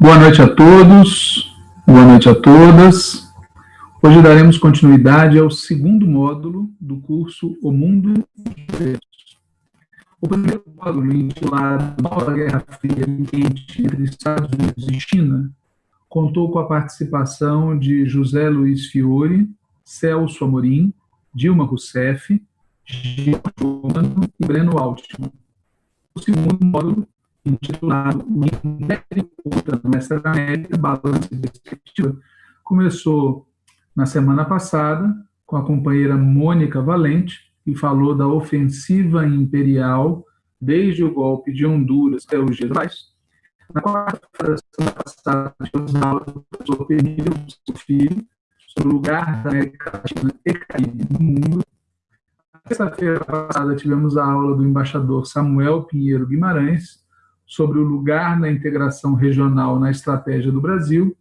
Boa noite a todos, boa noite a todas. Hoje daremos continuidade ao segundo módulo do curso O Mundo O primeiro módulo, intitulado Nova Guerra Fria entre Estados Unidos e China, contou com a participação de José Luiz Fiore, Celso Amorim, Dilma Rousseff, Gil e Breno Altman. O segundo módulo intitulado O Império Oculta no da América, Balança e Perspectiva, começou na semana passada com a companheira Mônica Valente, que falou da ofensiva imperial desde o golpe de Honduras até os dias. Na quarta-feira passada, tivemos aula do professor seu filho, sobre o lugar da América Latina e Caribe no mundo. Na terça-feira passada, tivemos a aula do embaixador Samuel Pinheiro Guimarães, sobre o lugar na integração regional na estratégia do Brasil.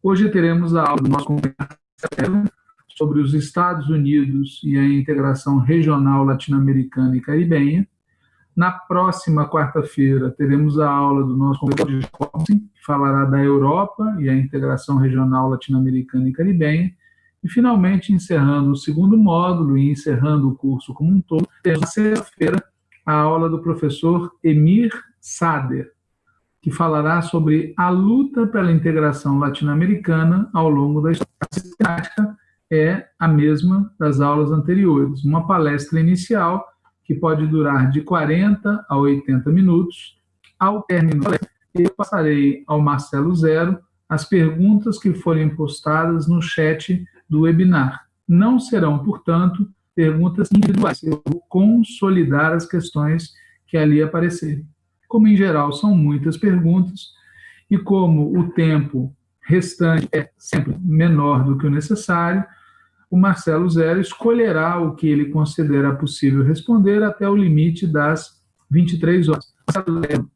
Hoje teremos a aula do nosso sobre os Estados Unidos e a integração regional latino-americana e caribenha. Na próxima quarta-feira, teremos a aula do nosso convidado Jacobson, que falará da Europa e a integração regional latino-americana e caribenha. E, finalmente, encerrando o segundo módulo e encerrando o curso como um todo, teremos na sexta-feira a aula do professor Emir Sader, que falará sobre a luta pela integração latino-americana ao longo da história. É a mesma das aulas anteriores, uma palestra inicial que pode durar de 40 a 80 minutos. Ao término eu passarei ao Marcelo Zero as perguntas que forem postadas no chat do webinar. Não serão, portanto, perguntas individuais. Eu vou consolidar as questões que ali aparecerem como em geral são muitas perguntas, e como o tempo restante é sempre menor do que o necessário, o Marcelo Zero escolherá o que ele considera possível responder até o limite das 23 horas. Marcelo Zero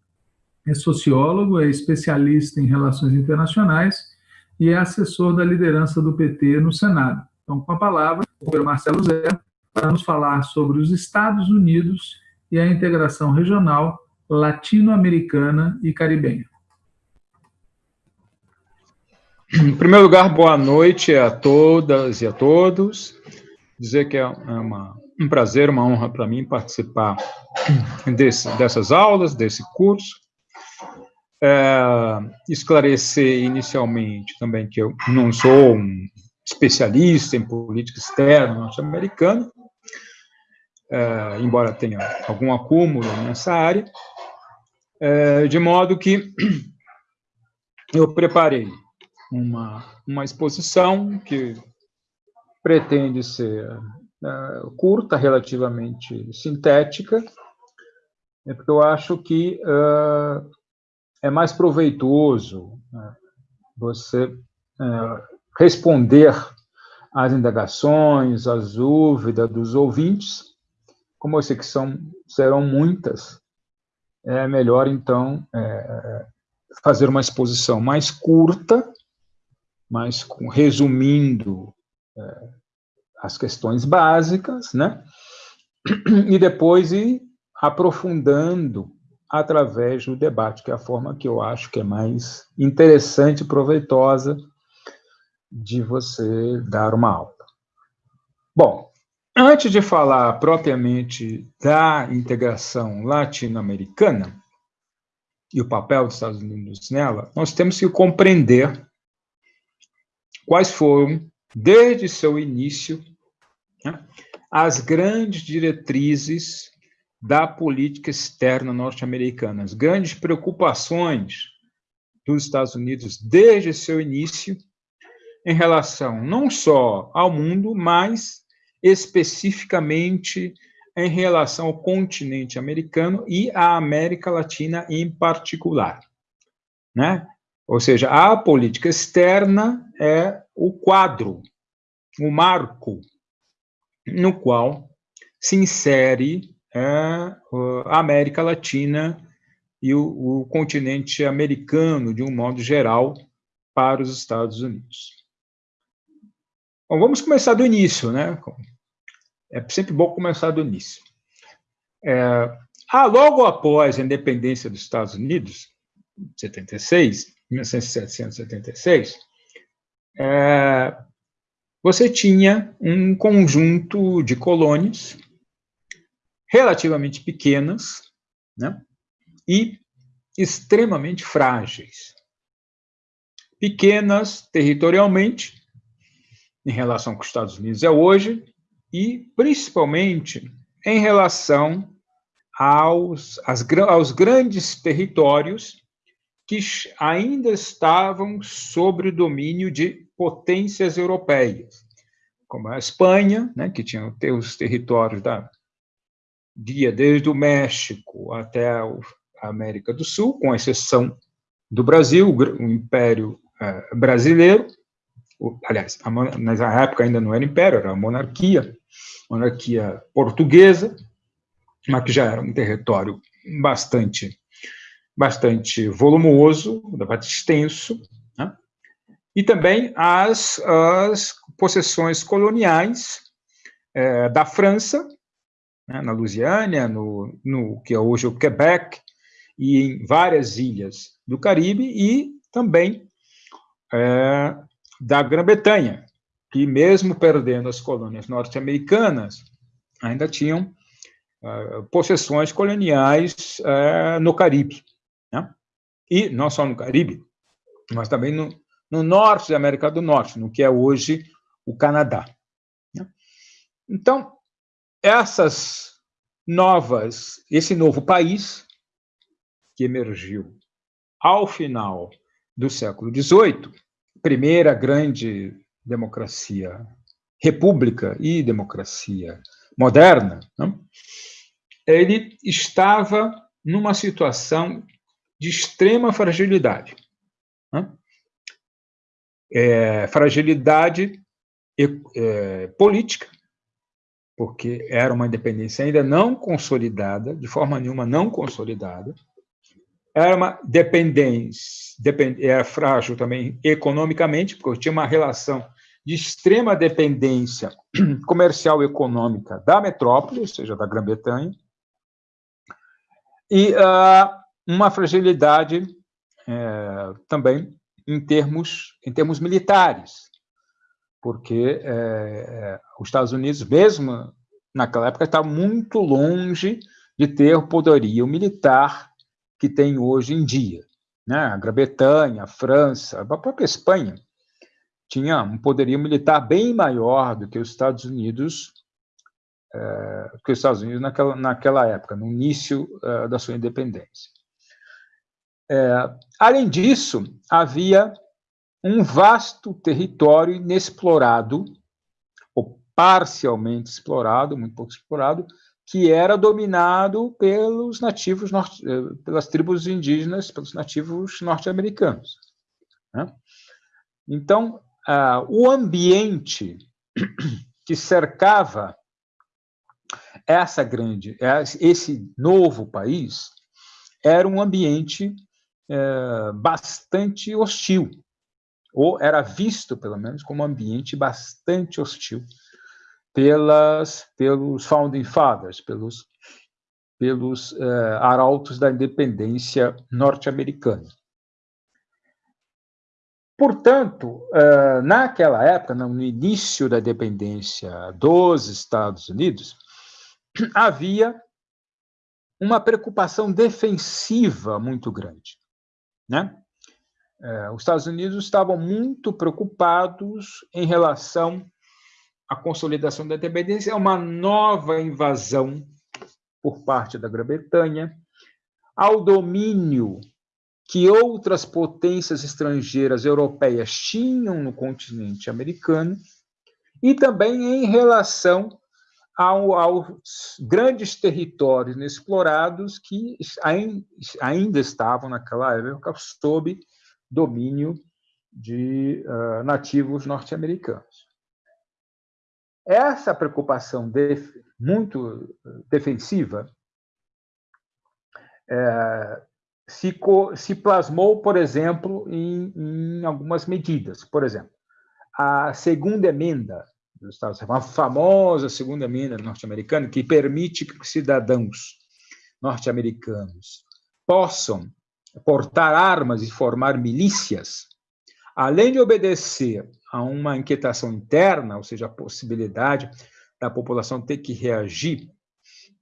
é sociólogo, é especialista em relações internacionais e é assessor da liderança do PT no Senado. Então, com a palavra, o Marcelo Zero para nos falar sobre os Estados Unidos e a integração regional latino-americana e caribenha. Em primeiro lugar, boa noite a todas e a todos. Dizer que é uma, um prazer, uma honra para mim participar desse, dessas aulas, desse curso. É, esclarecer inicialmente também que eu não sou um especialista em política externa norte-americana, é, embora tenha algum acúmulo nessa área, é, de modo que eu preparei uma, uma exposição que pretende ser é, curta, relativamente sintética, é porque eu acho que é, é mais proveitoso né, você é, responder às indagações, às dúvidas dos ouvintes, como eu sei que são, serão muitas, é melhor, então, é, fazer uma exposição mais curta, mas resumindo é, as questões básicas, né? e depois ir aprofundando através do debate, que é a forma que eu acho que é mais interessante e proveitosa de você dar uma aula. Bom, Antes de falar propriamente da integração latino-americana e o papel dos Estados Unidos nela, nós temos que compreender quais foram, desde seu início, né, as grandes diretrizes da política externa norte-americana, as grandes preocupações dos Estados Unidos desde seu início em relação não só ao mundo, mas especificamente em relação ao continente americano e à América Latina em particular. Né? Ou seja, a política externa é o quadro, o marco no qual se insere é, a América Latina e o, o continente americano, de um modo geral, para os Estados Unidos. Bom, vamos começar do início, né? É sempre bom começar do início. É, ah, logo após a independência dos Estados Unidos, em 76, 1776, é, você tinha um conjunto de colônias relativamente pequenas né, e extremamente frágeis. Pequenas territorialmente, em relação com os Estados Unidos é hoje, e principalmente em relação aos, aos grandes territórios que ainda estavam sob o domínio de potências europeias, como a Espanha, né, que tinha os territórios da via desde o México até a América do Sul, com exceção do Brasil, o Império eh, Brasileiro, aliás, na época ainda não era império, era monarquia, monarquia portuguesa, mas que já era um território bastante bastante volumoso, bastante extenso, né? e também as, as possessões coloniais é, da França, né, na Louisiana, no, no que é hoje o Quebec, e em várias ilhas do Caribe, e também é, da Grã-Bretanha, que mesmo perdendo as colônias norte-americanas, ainda tinham é, possessões coloniais é, no Caribe. Né? E não só no Caribe, mas também no, no norte da América do Norte, no que é hoje o Canadá. Né? Então, essas novas, esse novo país que emergiu ao final do século XVIII, primeira grande democracia, república e democracia moderna, né? ele estava numa situação de extrema fragilidade. Né? É, fragilidade é, política, porque era uma independência ainda não consolidada, de forma nenhuma não consolidada, era uma dependência, depend, era frágil também economicamente, porque tinha uma relação de extrema dependência comercial e econômica da metrópole, ou seja, da Grã-Bretanha, e uh, uma fragilidade é, também em termos, em termos militares, porque é, os Estados Unidos, mesmo naquela época, estava muito longe de ter o poderio militar que tem hoje em dia. Né? A Grã-Bretanha, a França, a própria Espanha tinha um poderio militar bem maior do que os Estados Unidos, é, que os Estados Unidos naquela, naquela época, no início é, da sua independência. É, além disso, havia um vasto território inexplorado, ou parcialmente explorado, muito pouco explorado, que era dominado pelos nativos, pelas tribos indígenas, pelos nativos norte-americanos. Né? Então, ah, o ambiente que cercava essa grande, esse novo país, era um ambiente é, bastante hostil, ou era visto, pelo menos, como um ambiente bastante hostil pelas, pelos Founding Fathers, pelos, pelos é, arautos da independência norte-americana. Portanto, é, naquela época, no início da independência dos Estados Unidos, havia uma preocupação defensiva muito grande. Né? É, os Estados Unidos estavam muito preocupados em relação à consolidação da independência, a uma nova invasão por parte da Grã-Bretanha, ao domínio que outras potências estrangeiras europeias tinham no continente americano, e também em relação ao, aos grandes territórios inexplorados que ainda estavam naquela época sob domínio de uh, nativos norte-americanos. Essa preocupação def muito defensiva é, se, se, plasmou, por exemplo, em, em algumas medidas. Por exemplo, a segunda emenda dos Estados Unidos, a famosa segunda emenda norte-americana, que permite que cidadãos norte-americanos possam portar armas e formar milícias, além de obedecer a uma inquietação interna, ou seja, a possibilidade da população ter que reagir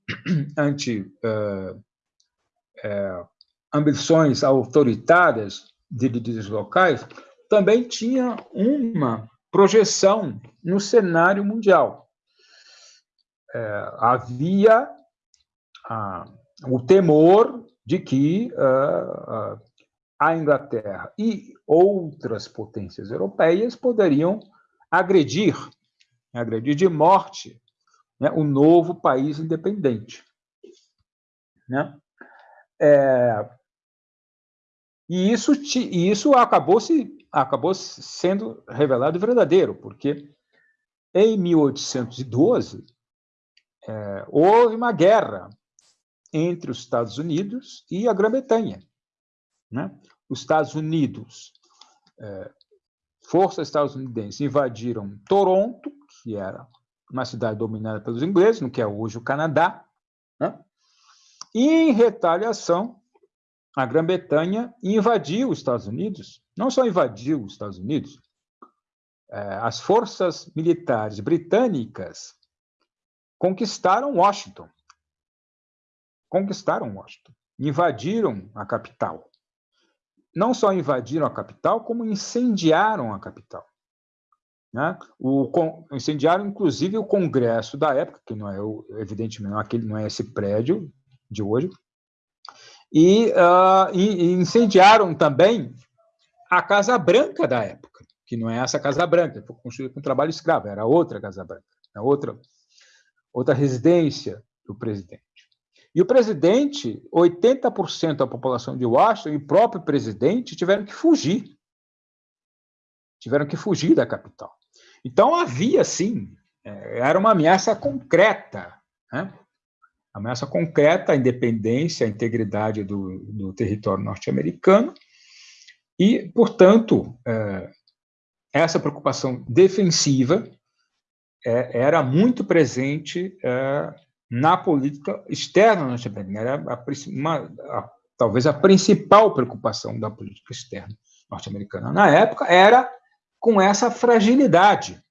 ante uh, uh, ambições autoritárias de líderes locais, também tinha uma projeção no cenário mundial. É, havia o temor de que ah, a Inglaterra e outras potências europeias poderiam agredir, agredir de morte, né, o novo país independente. Né? É, e isso, e isso acabou, se, acabou sendo revelado verdadeiro, porque em 1812 é, houve uma guerra entre os Estados Unidos e a Grã-Bretanha. Né? Os Estados Unidos, é, forças estadunidenses invadiram Toronto, que era uma cidade dominada pelos ingleses, no que é hoje o Canadá, né? e em retaliação, a Grã-Bretanha invadiu os Estados Unidos, não só invadiu os Estados Unidos, é, as forças militares britânicas conquistaram Washington. Conquistaram Washington, invadiram a capital. Não só invadiram a capital, como incendiaram a capital. Né? O, incendiaram, inclusive, o Congresso da época, que não é, evidentemente, não é, aquele, não é esse prédio de hoje, e, uh, incendiaram também a Casa Branca da época, que não é essa Casa Branca, foi construída com trabalho escravo, era outra Casa Branca, outra, outra residência do presidente. E o presidente, 80% da população de Washington e o próprio presidente tiveram que fugir. Tiveram que fugir da capital. Então havia, sim, é, era uma ameaça concreta né? Ameaça concreta à independência, à integridade do, do território norte-americano, e, portanto, é, essa preocupação defensiva é, era muito presente é, na política externa norte-americana, era a, uma, a, talvez a principal preocupação da política externa norte-americana na época era com essa fragilidade,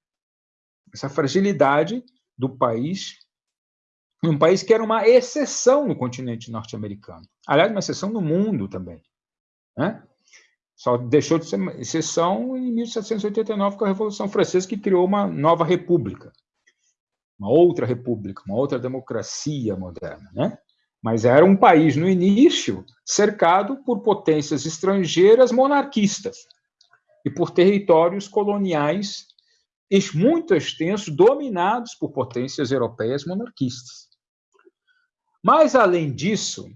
essa fragilidade do país um país que era uma exceção no continente norte-americano. Aliás, uma exceção no mundo também. Né? Só deixou de ser exceção em 1789, com a Revolução Francesa, que criou uma nova república. Uma outra república, uma outra democracia moderna. Né? Mas era um país, no início, cercado por potências estrangeiras monarquistas e por territórios coloniais muito extensos, dominados por potências europeias monarquistas. Mas, além disso,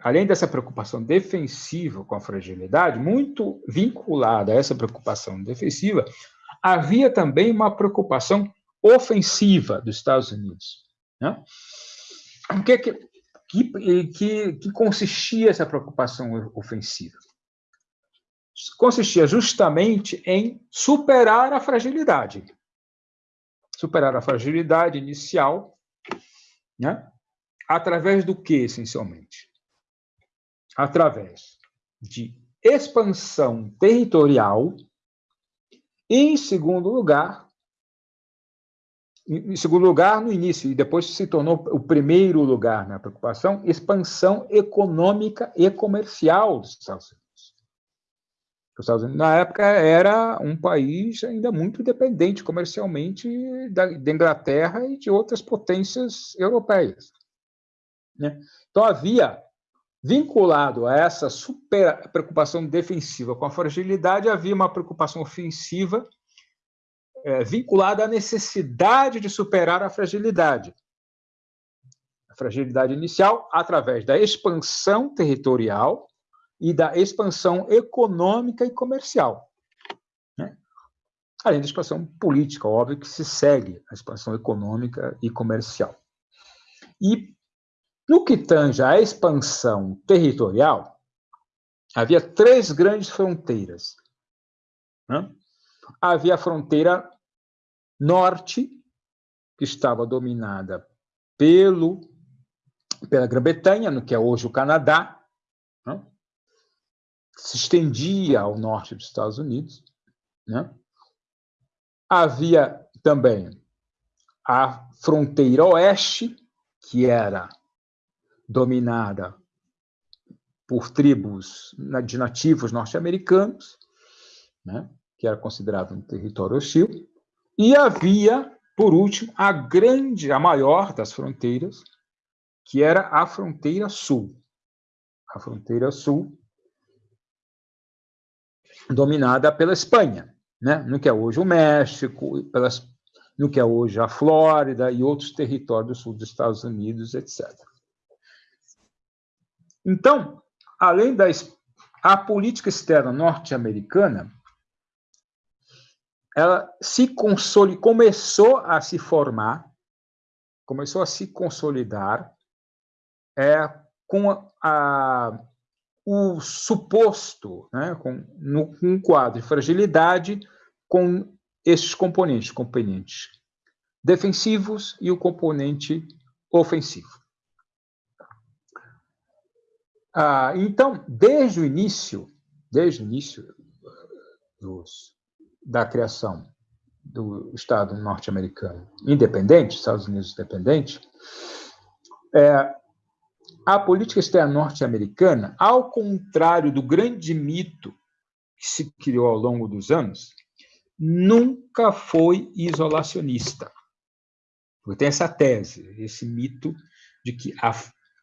além dessa preocupação defensiva com a fragilidade, muito vinculada a essa preocupação defensiva, havia também uma preocupação ofensiva dos Estados Unidos. Né? O que, que, que, que consistia essa preocupação ofensiva? Consistia justamente em superar a fragilidade. Superar a fragilidade inicial, né? Através do que, essencialmente? Através de expansão territorial em segundo lugar, em segundo lugar, no início, e depois se tornou o primeiro lugar na preocupação, expansão econômica e comercial dos Estados Unidos. Os Estados Unidos, na época, era um país ainda muito dependente comercialmente da, da Inglaterra e de outras potências europeias. Né? Então, havia, vinculado a essa super preocupação defensiva com a fragilidade, havia uma preocupação ofensiva é, vinculada à necessidade de superar a fragilidade. A fragilidade inicial, através da expansão territorial e da expansão econômica e comercial. Né? Além da expansão política, óbvio que se segue a expansão econômica e comercial. E no que tange à expansão territorial, havia três grandes fronteiras. Né? Havia a fronteira norte, que estava dominada pelo, pela Grã-Bretanha, no que é hoje o Canadá. Né? se estendia ao norte dos Estados Unidos. Né? Havia também a fronteira oeste, que era dominada por tribos de nativos norte-americanos, né, que era considerado um território hostil, e havia, por último, a grande, a maior das fronteiras, que era a fronteira sul. A fronteira sul, dominada pela Espanha, né, no que é hoje o México, pelas, no que é hoje a Flórida e outros territórios do sul dos Estados Unidos, etc. Então, além da a política externa norte-americana, ela se consolidou, começou a se formar, começou a se consolidar é, com a, a, o suposto, né, com no, um quadro de fragilidade com esses componentes, componentes defensivos e o componente ofensivo. Ah, então, desde o início, desde o início dos, da criação do Estado norte-americano independente, Estados Unidos independente, é, a política externa norte-americana, ao contrário do grande mito que se criou ao longo dos anos, nunca foi isolacionista. Tem essa tese, esse mito de que a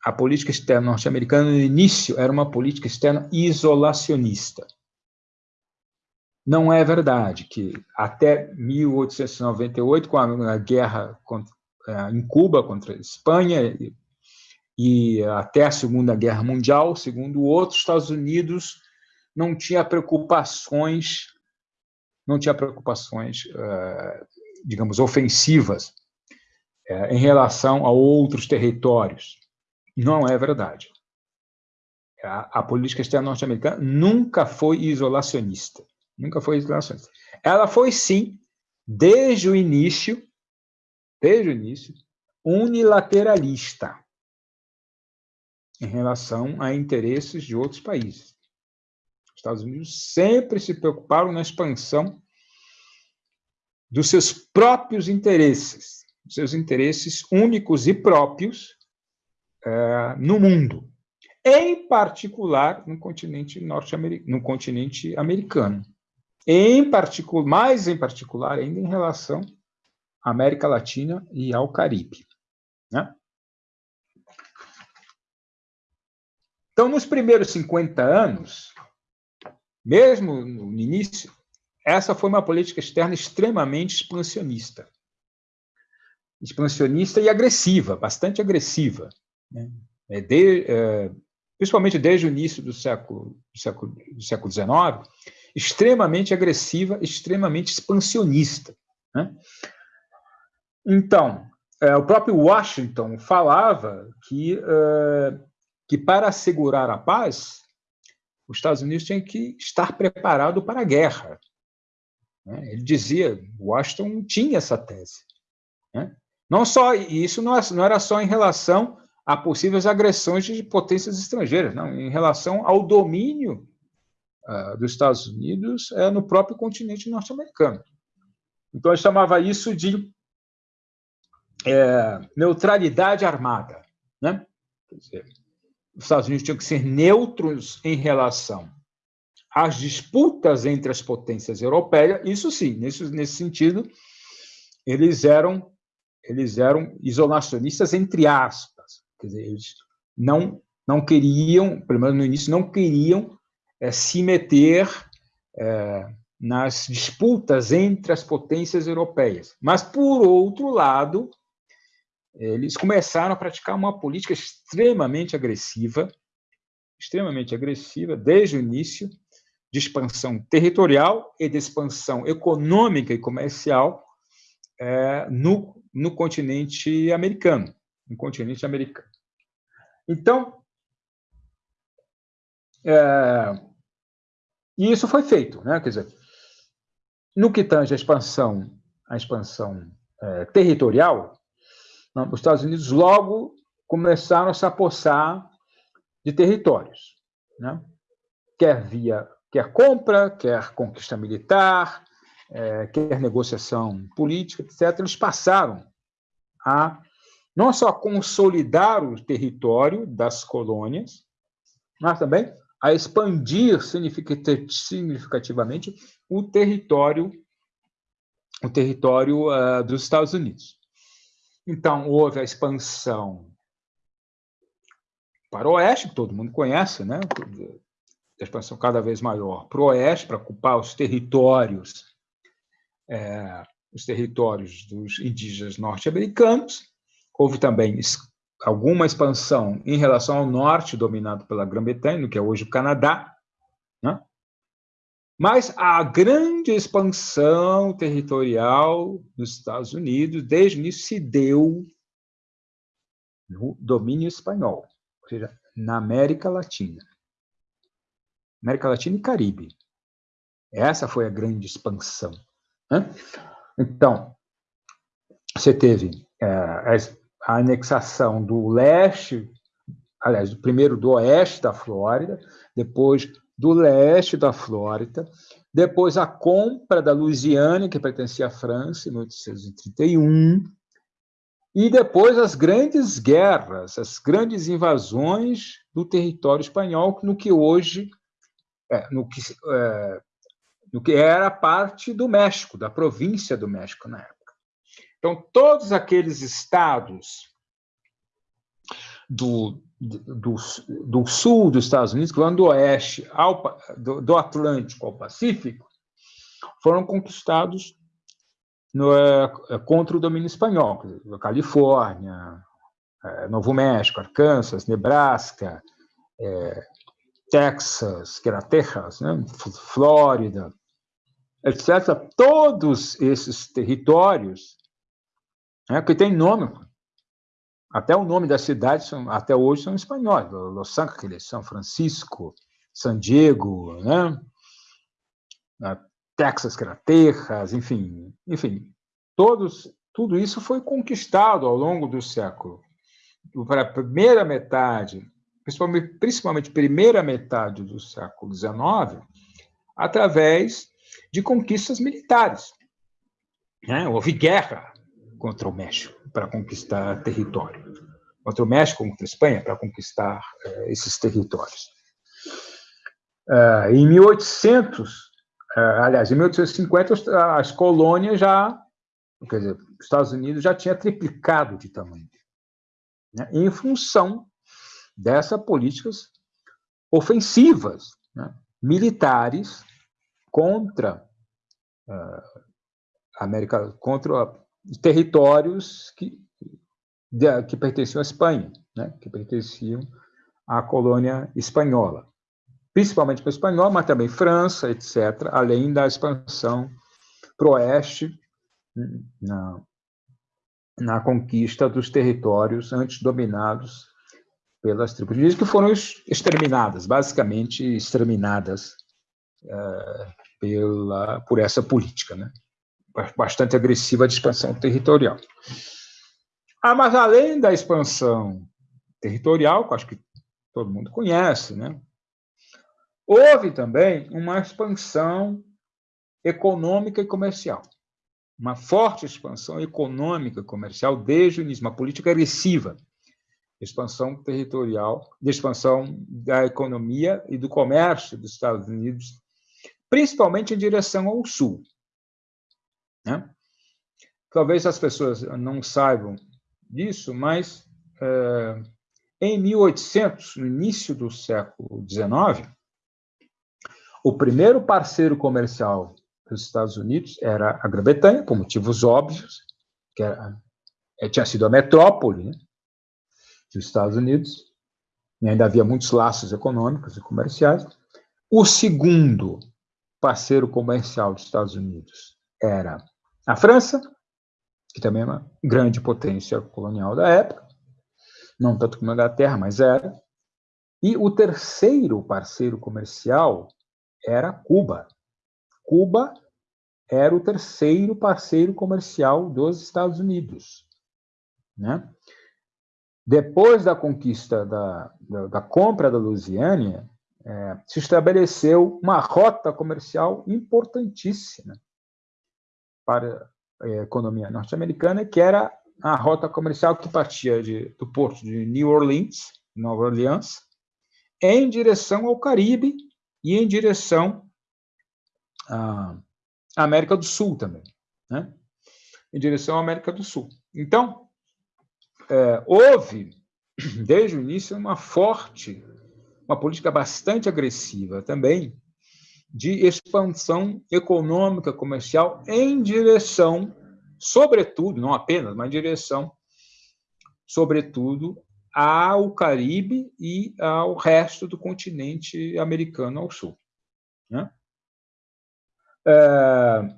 a política externa norte-americana, no início, era uma política externa isolacionista. Não é verdade que até 1898, com a guerra é, em Cuba contra a Espanha, e até a Segunda Guerra Mundial, segundo outros, Estados Unidos não tinha preocupações, não tinha preocupações, é, digamos, ofensivas é, em relação a outros territórios. Não é verdade. A, a política externa norte-americana nunca foi isolacionista. Nunca foi isolacionista. Ela foi, sim, desde o início, desde o início, unilateralista em relação a interesses de outros países. Os Estados Unidos sempre se preocuparam na expansão dos seus próprios interesses, seus interesses únicos e próprios, é, no mundo, em particular no continente norte-americano, no continente americano, em particular, mais em particular ainda em relação à América Latina e ao Caribe. Né? Então, nos primeiros 50 anos, mesmo no início, essa foi uma política externa extremamente expansionista. Expansionista e agressiva, bastante agressiva. Né? É de, é, principalmente desde o início do século, do século, do século XIX, extremamente agressiva, extremamente expansionista. Né? Então, é, o próprio Washington falava que, é, que para assegurar a paz, os Estados Unidos tinham que estar preparado para a guerra. Né? Ele dizia, Washington tinha essa tese. Né? Não só isso não era só em relação a possíveis agressões de potências estrangeiras, não, em relação ao domínio uh, dos Estados Unidos uh, no próprio continente norte-americano. Então, ele chamava isso de é, neutralidade armada. Né? Dizer, os Estados Unidos tinham que ser neutros em relação às disputas entre as potências europeias, isso sim, nesse, nesse sentido, eles eram, eles eram isolacionistas, entre aspas, Quer dizer, eles não, não queriam, pelo menos no início, não queriam é, se meter é, nas disputas entre as potências europeias. Mas, por outro lado, eles começaram a praticar uma política extremamente agressiva, extremamente agressiva, desde o início, de expansão territorial e de expansão econômica e comercial é, no, no continente americano, no continente americano. Então, é, e isso foi feito, né? Quer dizer, no que tange a expansão, a expansão é, territorial, os Estados Unidos logo começaram a se apossar de territórios, né? quer via quer compra, quer conquista militar, é, quer negociação política, etc., eles passaram a não só consolidar o território das colônias, mas também a expandir significativamente o território o território uh, dos Estados Unidos. Então, houve a expansão para o oeste, que todo mundo conhece, né? a expansão cada vez maior para o oeste, para ocupar os territórios, é, os territórios dos indígenas norte-americanos. Houve também alguma expansão em relação ao norte, dominado pela Grã-Bretanha, que é hoje o Canadá. Né? Mas a grande expansão territorial dos Estados Unidos, desde o início, se deu no domínio espanhol, ou seja, na América Latina. América Latina e Caribe. Essa foi a grande expansão. Né? Então, você teve é, a anexação do leste, aliás, primeiro do oeste da Flórida, depois do leste da Flórida, depois a compra da Louisiana, que pertencia à França, em 1831, e depois as grandes guerras, as grandes invasões do território espanhol, no que hoje é, no, que, é, no que era parte do México, da província do México na época. Então, todos aqueles estados do, do, do sul dos Estados Unidos, que vão do oeste ao, do, do Atlântico ao Pacífico, foram conquistados no, é, contra o domínio espanhol, Califórnia, é, Novo México, Arkansas, Nebraska, é, Texas, que era Texas, né? Flórida, etc. Todos esses territórios, né, que tem nome, até o nome das cidades, até hoje, são espanhóis. Los Angeles, São Francisco, San Diego, né? Texas, que era Texas, enfim, enfim, todos, tudo isso foi conquistado ao longo do século. Para a primeira metade principalmente, principalmente primeira metade do século XIX, através de conquistas militares. Né? Houve guerra contra o México para conquistar território, contra o México, contra a Espanha para conquistar uh, esses territórios. Uh, em 1800, uh, eh, aliás, em 1850, as colônias já, quer dizer, os Estados Unidos já tinha triplicado de tamanho, né? em função dessas políticas ofensivas, né, militares contra uh, América, contra territórios que, de, que pertenciam à Espanha, né, que pertenciam à colônia espanhola, principalmente para a espanhola, mas também França, etc., além da expansão para o oeste na, na conquista dos territórios antes dominados pelas tribos indígenas, que foram exterminadas, basicamente exterminadas é, pela, por essa política, né? Bastante agressiva de expansão territorial. Ah, mas além da expansão territorial, que acho que todo mundo conhece, né? houve também uma expansão econômica e comercial. Uma forte expansão econômica e comercial desde o início, uma política agressiva expansão territorial, de expansão da economia e do comércio dos Estados Unidos, principalmente em direção ao sul. Né? Talvez as pessoas não saibam disso, mas é, em 1800, no início do século XIX, o primeiro parceiro comercial dos Estados Unidos era a Grã-Bretanha, por motivos óbvios, que era, é, tinha sido a metrópole, né? dos Estados Unidos, e ainda havia muitos laços econômicos e comerciais. O segundo parceiro comercial dos Estados Unidos era a França, que também é uma grande potência colonial da época, não tanto como a Inglaterra, mas era. E o terceiro parceiro comercial era Cuba. Cuba era o terceiro parceiro comercial dos Estados Unidos. Né? Depois da conquista da, da, da compra da Louisiana, é, se estabeleceu uma rota comercial importantíssima para a economia norte-americana, que era a rota comercial que partia de, do porto de New Orleans, Nova Orleans, em direção ao Caribe e em direção à América do Sul também, né? em direção à América do Sul. Então, é, houve, desde o início, uma forte, uma política bastante agressiva também de expansão econômica, comercial, em direção, sobretudo, não apenas, mas em direção, sobretudo, ao Caribe e ao resto do continente americano ao sul. Né? É,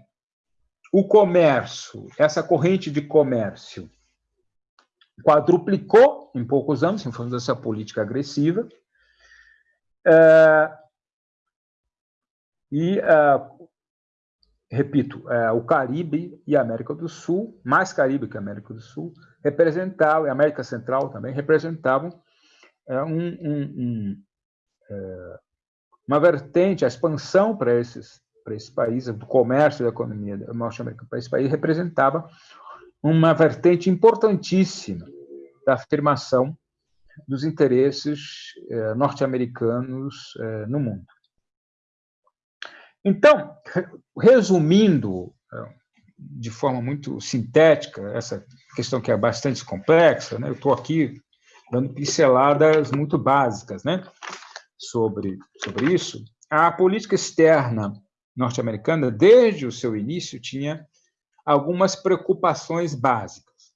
o comércio, essa corrente de comércio, quadruplicou em poucos anos, em função dessa política agressiva. É, e, é, repito, é, o Caribe e a América do Sul, mais Caribe que a América do Sul, representavam, e a América Central também, representavam é, um, um, um, uma vertente, a expansão para esses, para esses países, do comércio e da economia norte-americana para esse país, representava uma vertente importantíssima da afirmação dos interesses norte-americanos no mundo. Então, resumindo eh, de forma muito sintética essa questão que é bastante complexa, né? eu estou aqui dando pinceladas muito básicas né? sobre, sobre isso. A política externa norte-americana, desde o seu início, tinha algumas preocupações básicas.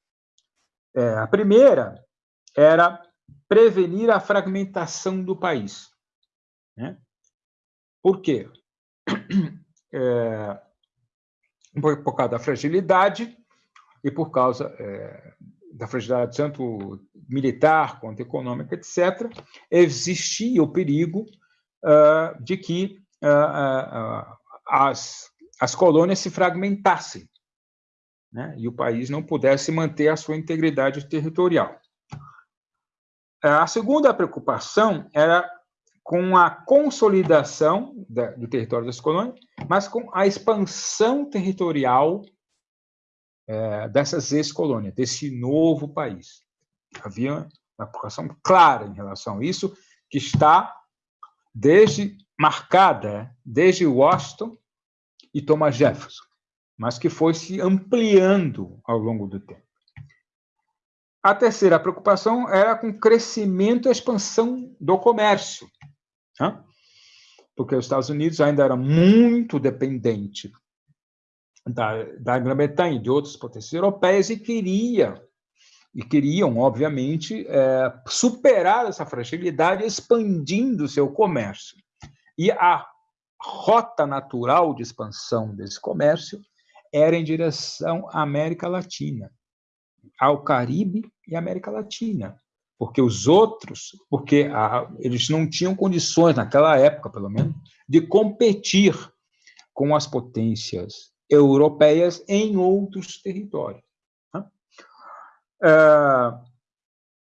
É, a primeira era prevenir a fragmentação do país. Né? Por quê? É, por, causa da fragilidade e por causa é, da fragilidade tanto militar quanto econômica, etc., existia o perigo uh, de que uh, uh, as, as colônias se fragmentassem né, e o país não pudesse manter a sua integridade territorial. A segunda preocupação era com a consolidação do território das colônias, mas com a expansão territorial é, dessas ex-colônias, desse novo país. Havia uma preocupação clara em relação a isso, que está desde marcada desde Washington e Thomas Jefferson mas que foi se ampliando ao longo do tempo. A terceira preocupação era com o crescimento e a expansão do comércio, né? porque os Estados Unidos ainda era muito dependente da, da Grã-Bretanha e de outras potências europeias e queria e queriam, obviamente, é, superar essa fragilidade expandindo seu comércio. E a rota natural de expansão desse comércio era em direção à América Latina, ao Caribe e América Latina, porque os outros, porque a, eles não tinham condições naquela época, pelo menos, de competir com as potências europeias em outros territórios. Né? Uh,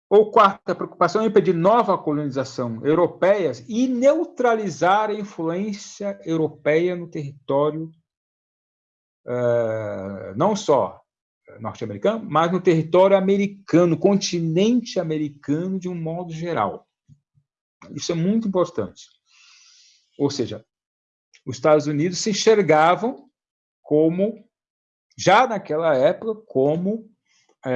ou quarta preocupação é impedir nova colonização europeia e neutralizar a influência europeia no território eh, não só norte-americano, mas no território americano, continente americano de um modo geral. Isso é muito importante. Ou seja, os Estados Unidos se enxergavam como, já naquela época, como é,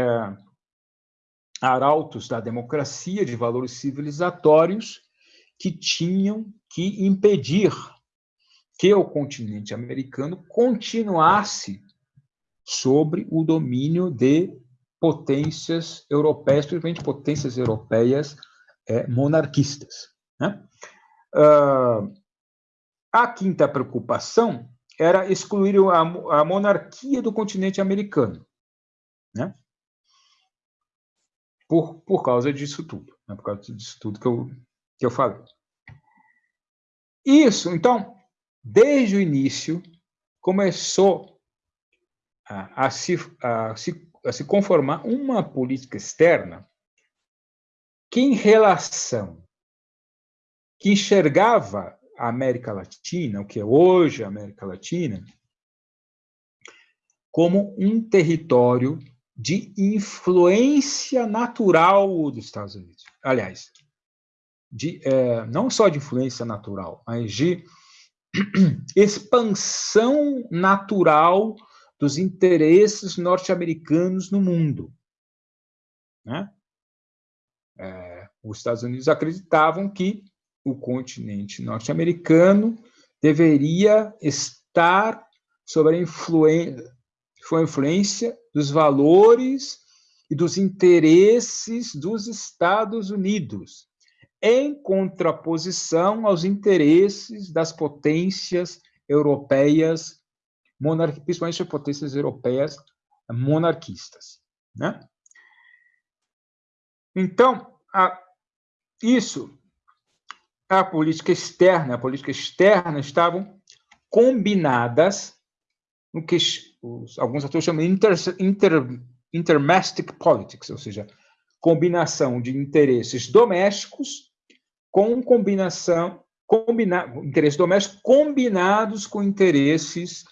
arautos da democracia, de valores civilizatórios, que tinham que impedir que o continente americano continuasse sobre o domínio de potências europeias, principalmente potências europeias é, monarquistas. Né? Uh, a quinta preocupação era excluir a, a monarquia do continente americano, né? por, por causa disso tudo, né? por causa disso tudo que eu, que eu falei. Isso, então, desde o início, começou a, a, se, a, se, a se conformar uma política externa que, em relação, que enxergava a América Latina, o que é hoje a América Latina, como um território de influência natural dos Estados Unidos. Aliás, de, é, não só de influência natural, mas de expansão natural dos interesses norte-americanos no mundo. Né? É, os Estados Unidos acreditavam que o continente norte-americano deveria estar sob a influência, a influência dos valores e dos interesses dos Estados Unidos, em contraposição aos interesses das potências europeias, principalmente as potências europeias monarquistas. Né? Então, a, isso, a política externa, a política externa estavam combinadas no que os, alguns autores chamam de inter, inter, intermastic politics, ou seja, combinação de interesses domésticos com combinação combina, interesses domésticos combinados com interesses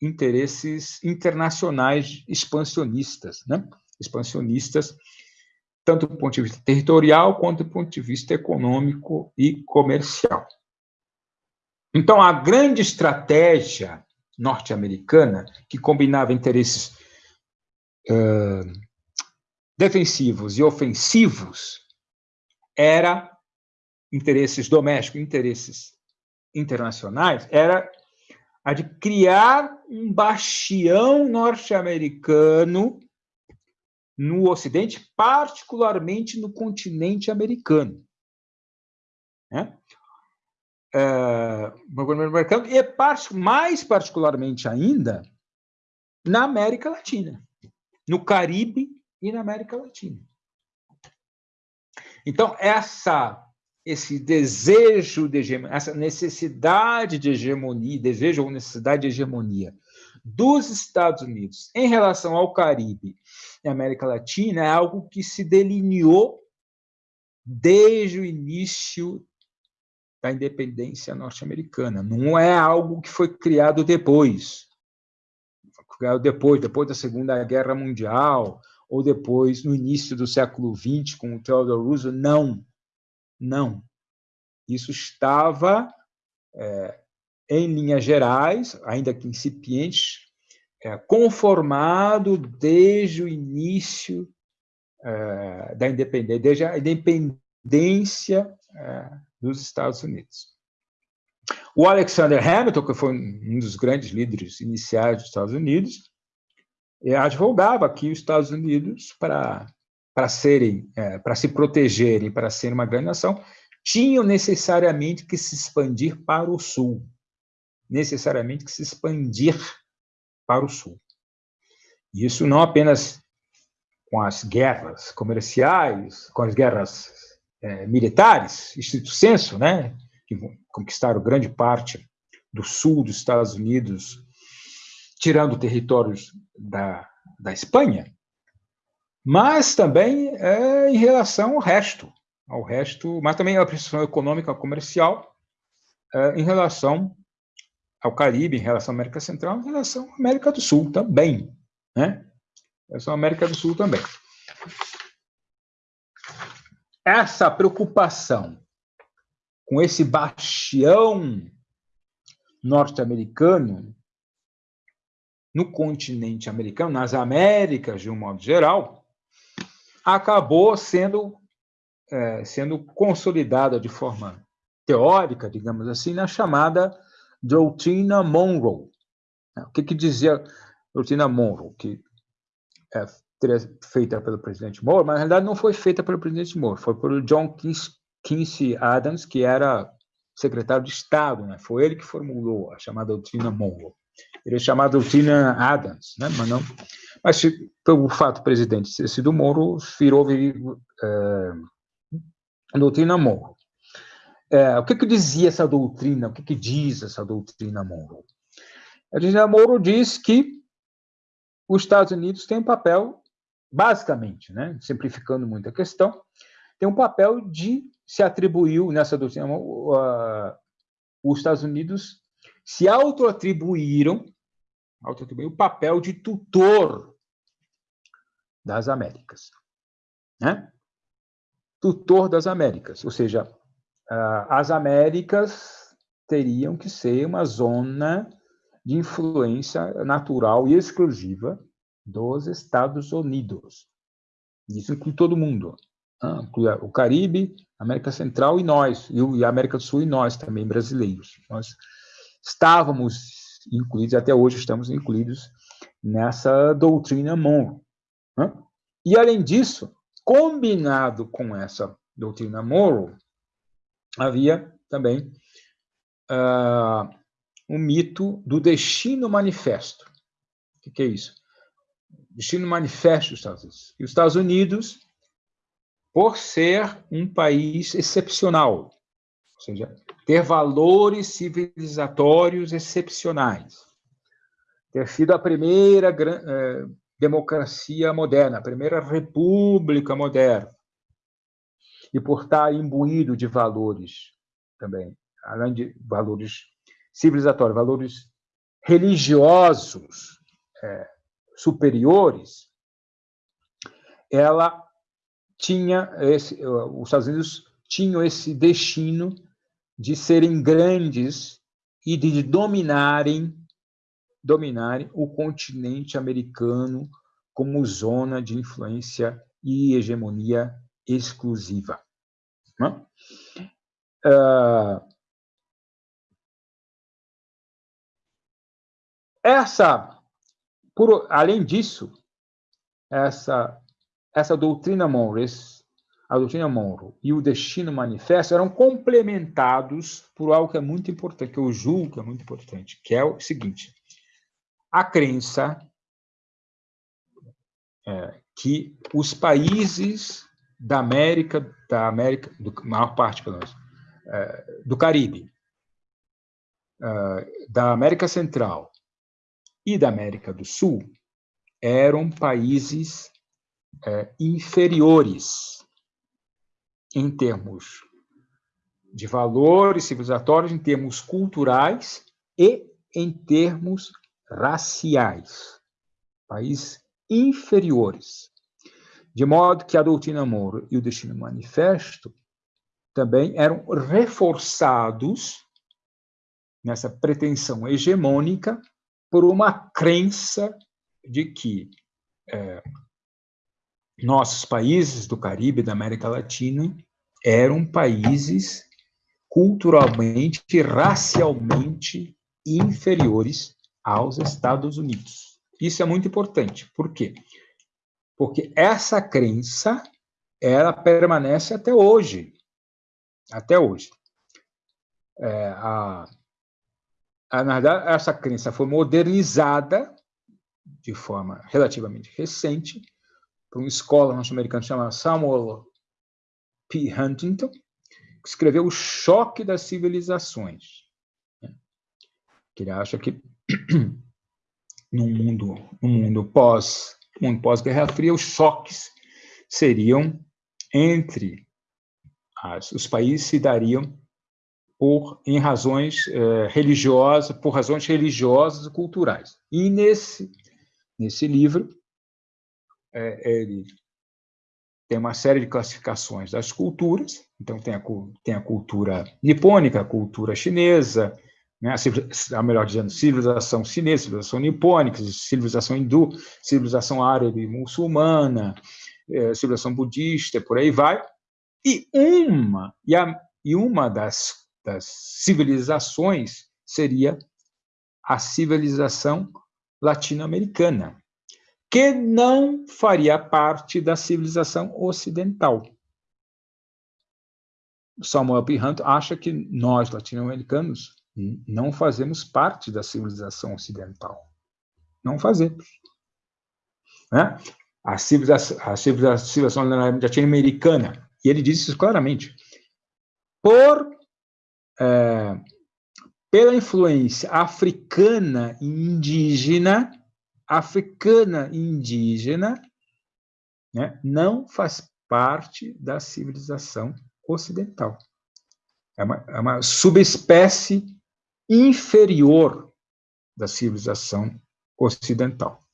interesses internacionais expansionistas, né? Expansionistas tanto do ponto de vista territorial quanto do ponto de vista econômico e comercial. Então, a grande estratégia norte-americana, que combinava interesses uh, defensivos e ofensivos, era interesses domésticos, interesses internacionais, era a de criar um bastião norte-americano no Ocidente, particularmente no continente americano. Né? É, e mais particularmente ainda na América Latina, no Caribe e na América Latina. Então, essa, esse desejo de hegemonia, essa necessidade de hegemonia, desejo ou necessidade de hegemonia dos Estados Unidos em relação ao Caribe e América Latina é algo que se delineou desde o início da independência norte-americana. Não é algo que foi criado depois. Foi criado depois, depois da Segunda Guerra Mundial, ou depois, no início do século XX, com o Theodore Roosevelt. Não, não. Isso estava é, em linhas gerais, ainda que incipientes, é, conformado desde o início é, da independência, desde a independência é, dos Estados Unidos. O Alexander Hamilton, que foi um dos grandes líderes iniciais dos Estados Unidos, é, advogava que os Estados Unidos, para para serem, é, para se protegerem, para serem uma grande nação, tinham necessariamente que se expandir para o sul necessariamente que se expandir para o sul. Isso não apenas com as guerras comerciais, com as guerras é, militares, estrito senso, né, que conquistaram grande parte do sul dos Estados Unidos, tirando territórios da, da Espanha, mas também é, em relação ao resto, ao resto, mas também a pressão econômica comercial é, em relação ao Caribe, em relação à América Central, em relação à América do Sul também. Né? Em relação à América do Sul também. Essa preocupação com esse bastião norte-americano no continente americano, nas Américas de um modo geral, acabou sendo é, sendo consolidada de forma teórica, digamos assim, na chamada doutrina Monroe. O que, que dizia a doutrina Monroe? Que é feita pelo presidente Moore, mas na realidade não foi feita pelo presidente Moore, foi pelo John Quincy Adams, que era secretário de Estado, né? Foi ele que formulou a chamada doutrina Monroe. Ele é chamado doutrina Adams, né? Mas não. Mas pelo fato presidente ter sido Monroe, virou é, a doutrina Monroe. É, o que, que dizia essa doutrina? O que, que diz essa doutrina Monroe? A doutrina Monroe diz que os Estados Unidos têm um papel, basicamente, né, simplificando muito a questão, tem um papel de se atribuiu nessa doutrina, uh, os Estados Unidos se auto-atribuíram auto o papel de tutor das Américas. Né? Tutor das Américas, ou seja, as Américas teriam que ser uma zona de influência natural e exclusiva dos Estados Unidos. Isso inclui todo mundo. Ah, inclui o Caribe, América Central e nós, e a América do Sul e nós também, brasileiros. Nós estávamos incluídos, até hoje estamos incluídos nessa doutrina Monroe. Né? E, além disso, combinado com essa doutrina Monroe, havia também uh, um mito do destino manifesto. O que, que é isso? Destino manifesto dos Estados Unidos. E os Estados Unidos, por ser um país excepcional, ou seja, ter valores civilizatórios excepcionais, ter sido a primeira eh, democracia moderna, a primeira república moderna, e por estar imbuído de valores também, além de valores civilizatórios, valores religiosos é, superiores, ela tinha esse, os Estados Unidos tinham esse destino de serem grandes e de dominarem dominarem o continente americano como zona de influência e hegemonia exclusiva. Uh, essa, por, além disso, essa, essa doutrina Monroe, a doutrina Monroe e o destino manifesto eram complementados por algo que é muito importante, que eu julgo que é muito importante, que é o seguinte: a crença é, que os países da América, da América, do maior parte pelo menos, é, do Caribe, é, da América Central e da América do Sul eram países é, inferiores em termos de valores civilizatórios, em termos culturais e em termos raciais. Países inferiores. De modo que a doutrina Moro e o Destino Manifesto também eram reforçados nessa pretensão hegemônica por uma crença de que é, nossos países do Caribe, da América Latina, eram países culturalmente e racialmente inferiores aos Estados Unidos. Isso é muito importante. Por quê? Porque essa crença ela permanece até hoje. Até hoje. É, a, a, na verdade, essa crença foi modernizada de forma relativamente recente por uma escola norte-americana chamada Samuel P. Huntington, que escreveu O Choque das Civilizações. Né? Que ele acha que num mundo, num mundo pós mundo pós-Guerra Fria, os choques seriam entre as, os países se dariam por em razões eh, religiosas, por razões religiosas e culturais. E nesse nesse livro é, ele tem uma série de classificações das culturas, então tem a, tem a cultura nipônica, a cultura chinesa, né, a, melhor dizendo, civilização chinesa, civilização nipônica, civilização hindu, civilização árabe muçulmana, é, civilização budista, por aí vai. E uma, e, a, e uma das, das civilizações seria a civilização latino-americana, que não faria parte da civilização ocidental. Samuel P. Hunt acha que nós, latino-americanos, não fazemos parte da civilização ocidental. Não fazemos. Né? A civilização, a civilização latino-americana, e ele diz isso claramente, por é, pela influência africana e indígena, africana indígena, né, não faz parte da civilização ocidental. É uma, é uma subespécie inferior da civilização ocidental.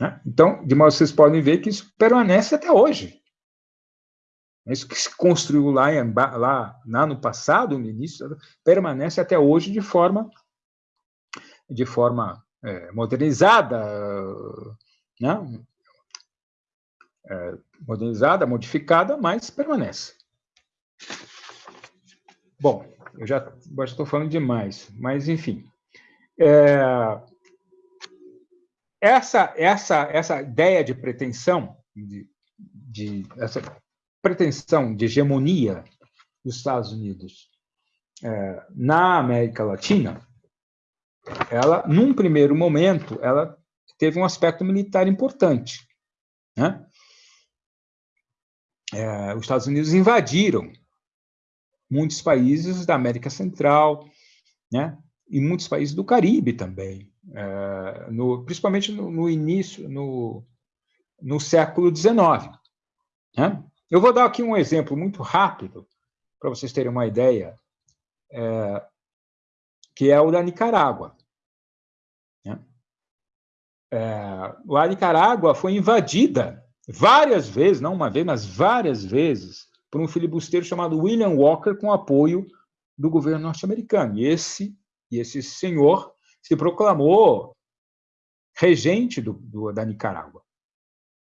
Né? Então, de modo que vocês podem ver que isso permanece até hoje. Isso que se construiu lá, em, lá, lá no passado, no início, permanece até hoje de forma, de forma é, modernizada, né? É, modernizada, modificada, mas permanece. Bom, eu já estou falando demais, mas enfim. É, essa, essa, essa ideia de pretensão, de, de, essa pretensão de hegemonia dos Estados Unidos é, na América Latina, ela, num primeiro momento, ela teve um aspecto militar importante. Né? É, os Estados Unidos invadiram muitos países da América Central, né? e muitos países do Caribe também, é, no, principalmente no, no, início, no, no século XIX. Né? Eu vou dar aqui um exemplo muito rápido, para vocês terem uma ideia, é, que é o da Nicarágua. É, a Nicarágua foi invadida várias vezes, não uma vez, mas várias vezes, por um filibusteiro chamado William Walker, com apoio do governo norte-americano. E esse, e esse senhor se proclamou regente do, do, da Nicarágua.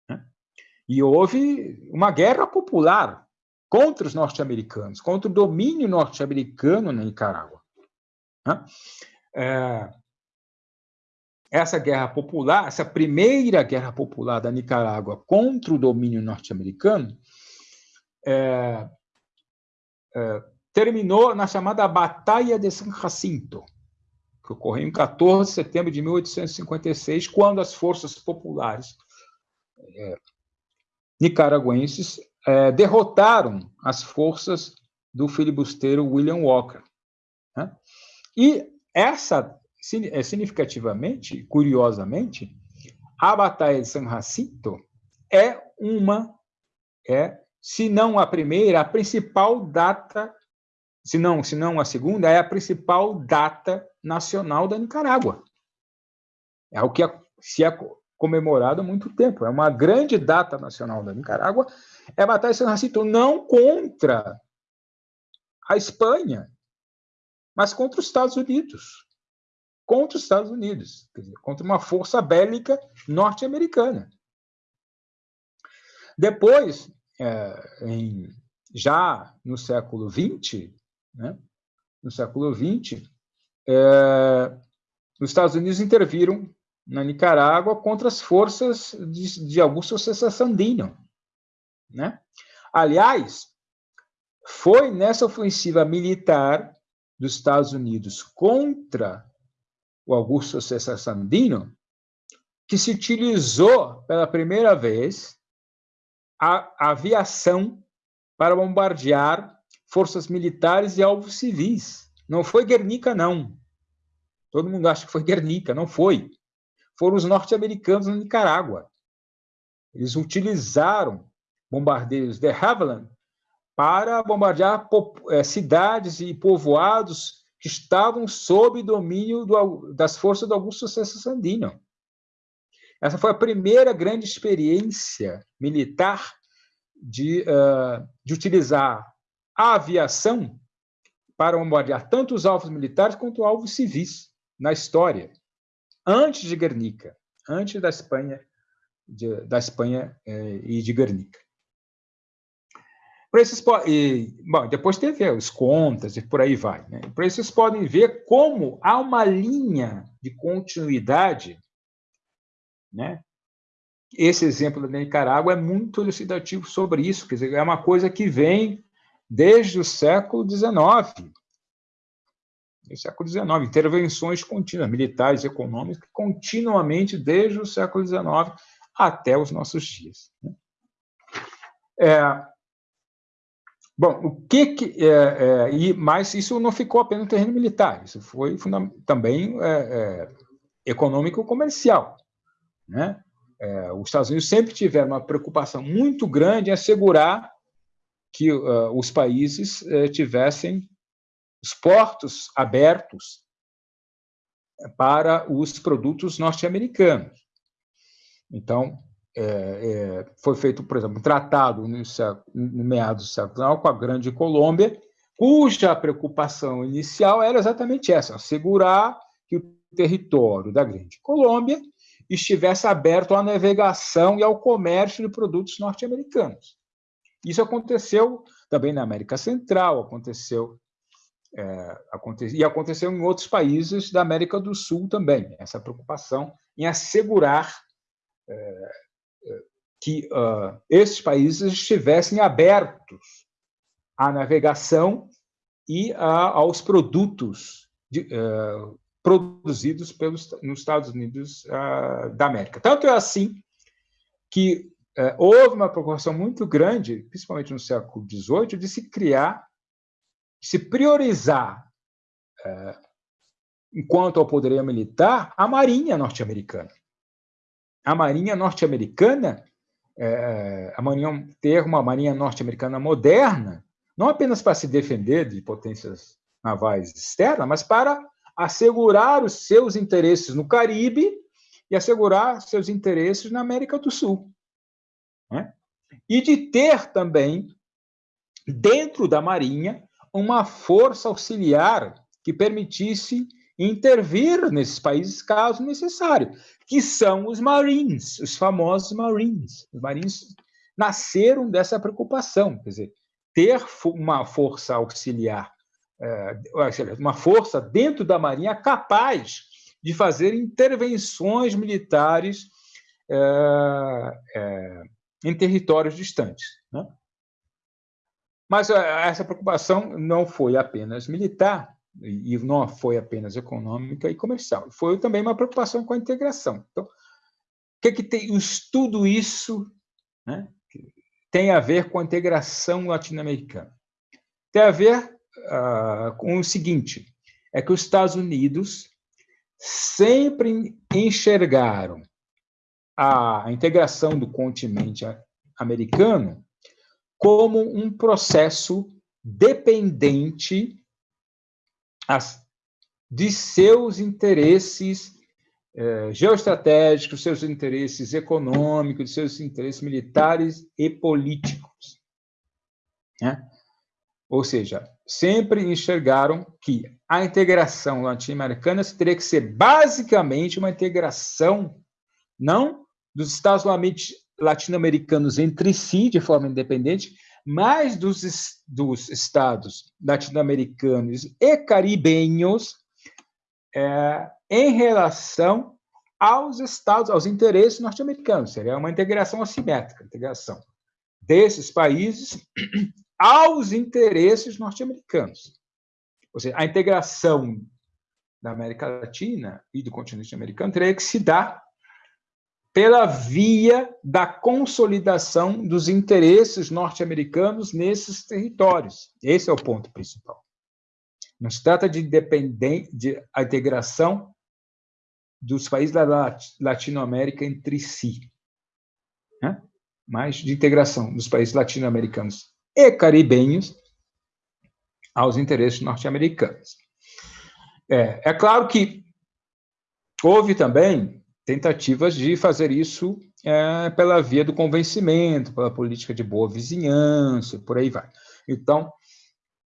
Né? E houve uma guerra popular contra os norte-americanos, contra o domínio norte-americano na Nicarágua. Né? É, essa guerra popular, essa primeira guerra popular da Nicarágua contra o domínio norte-americano, é, é, terminou na chamada Batalha de San Jacinto, que ocorreu em 14 de setembro de 1856, quando as forças populares é, nicaragüenses é, derrotaram as forças do filibusteiro William Walker. Né? E essa, significativamente, curiosamente, a Batalha de San Jacinto é uma é se não a primeira, a principal data, se não, se não a segunda, é a principal data nacional da Nicarágua. É o que se é comemorado há muito tempo. É uma grande data nacional da Nicarágua. É a Batalha de San Jacinto, não contra a Espanha, mas contra os Estados Unidos. Contra os Estados Unidos, dizer, contra uma força bélica norte-americana. Depois, é, em, já no século XX, né, no século XX, é, os Estados Unidos interviram na Nicarágua contra as forças de, de Augusto César Sandino. Né? Aliás, foi nessa ofensiva militar dos Estados Unidos contra o Augusto César Sandino que se utilizou pela primeira vez a aviação para bombardear forças militares e alvos civis. Não foi Guernica, não. Todo mundo acha que foi Guernica, não foi. Foram os norte-americanos na Nicarágua. Eles utilizaram bombardeiros de Havilland para bombardear é, cidades e povoados que estavam sob domínio do, das forças do Augusto César Sandino. Essa foi a primeira grande experiência militar de, uh, de utilizar a aviação para bombardear tanto os alvos militares quanto alvos civis na história, antes de Guernica, antes da Espanha, de, da Espanha eh, e de Guernica. Esses, e, bom, depois teve os contas e por aí vai. Né? Para vocês podem ver como há uma linha de continuidade né? Esse exemplo da Nicarágua é muito elucidativo sobre isso, quer dizer, é uma coisa que vem desde o século XIX. No século XIX, intervenções contínuas, militares, econômicas, continuamente desde o século XIX até os nossos dias. Né? É, bom, o que, que é, é, e, mas isso não ficou apenas no terreno militar, isso foi também é, é, econômico-comercial. Né? É, os Estados Unidos sempre tiveram uma preocupação muito grande em assegurar que uh, os países uh, tivessem os portos abertos para os produtos norte-americanos. Então, é, é, foi feito, por exemplo, um tratado no, no meados do século com a Grande Colômbia, cuja preocupação inicial era exatamente essa: assegurar que o território da Grande Colômbia estivesse aberto à navegação e ao comércio de produtos norte-americanos. Isso aconteceu também na América Central, aconteceu é, e aconteceu em outros países da América do Sul também, essa preocupação em assegurar é que uh, esses países estivessem abertos à navegação e a, aos produtos de, uh, produzidos pelos, nos Estados Unidos uh, da América. Tanto é assim que houve uma preocupação muito grande, principalmente no século XVIII, de se criar, de se priorizar, enquanto ao poderio militar, a Marinha norte-americana. A Marinha norte-americana, a marinha, ter uma Marinha norte-americana moderna, não apenas para se defender de potências navais externas, mas para assegurar os seus interesses no Caribe e assegurar seus interesses na América do Sul. Né? E de ter também, dentro da Marinha, uma força auxiliar que permitisse intervir nesses países caso necessário, que são os Marines, os famosos Marines. Os Marines nasceram dessa preocupação, quer dizer, ter uma força auxiliar é, uma força dentro da Marinha capaz de fazer intervenções militares é, é, em territórios distantes. Né? Mas essa preocupação não foi apenas militar e não foi apenas econômica e comercial, foi também uma preocupação com a integração. Então, o que, que tem tudo isso né, tem a ver com a integração latino-americana? Tem a ver uh, com o seguinte: é que os Estados Unidos sempre enxergaram a integração do continente americano como um processo dependente de seus interesses eh, geoestratégicos, seus interesses econômicos, seus interesses militares e políticos. Né? Ou seja, sempre enxergaram que a integração latino-americana teria que ser basicamente uma integração não dos Estados latino-americanos entre si, de forma independente, mas dos, dos Estados latino-americanos e caribenhos é, em relação aos Estados, aos interesses norte-americanos. Seria uma integração assimétrica, integração desses países aos interesses norte-americanos. Ou seja, a integração da América Latina e do continente americano teria que se dar pela via da consolidação dos interesses norte-americanos nesses territórios. Esse é o ponto principal. Não se trata de, de a integração dos países da Latinoamérica entre si, né? mas de integração dos países latino-americanos e caribenhos aos interesses norte-americanos. É, é claro que houve também tentativas de fazer isso é, pela via do convencimento, pela política de boa vizinhança, por aí vai. Então,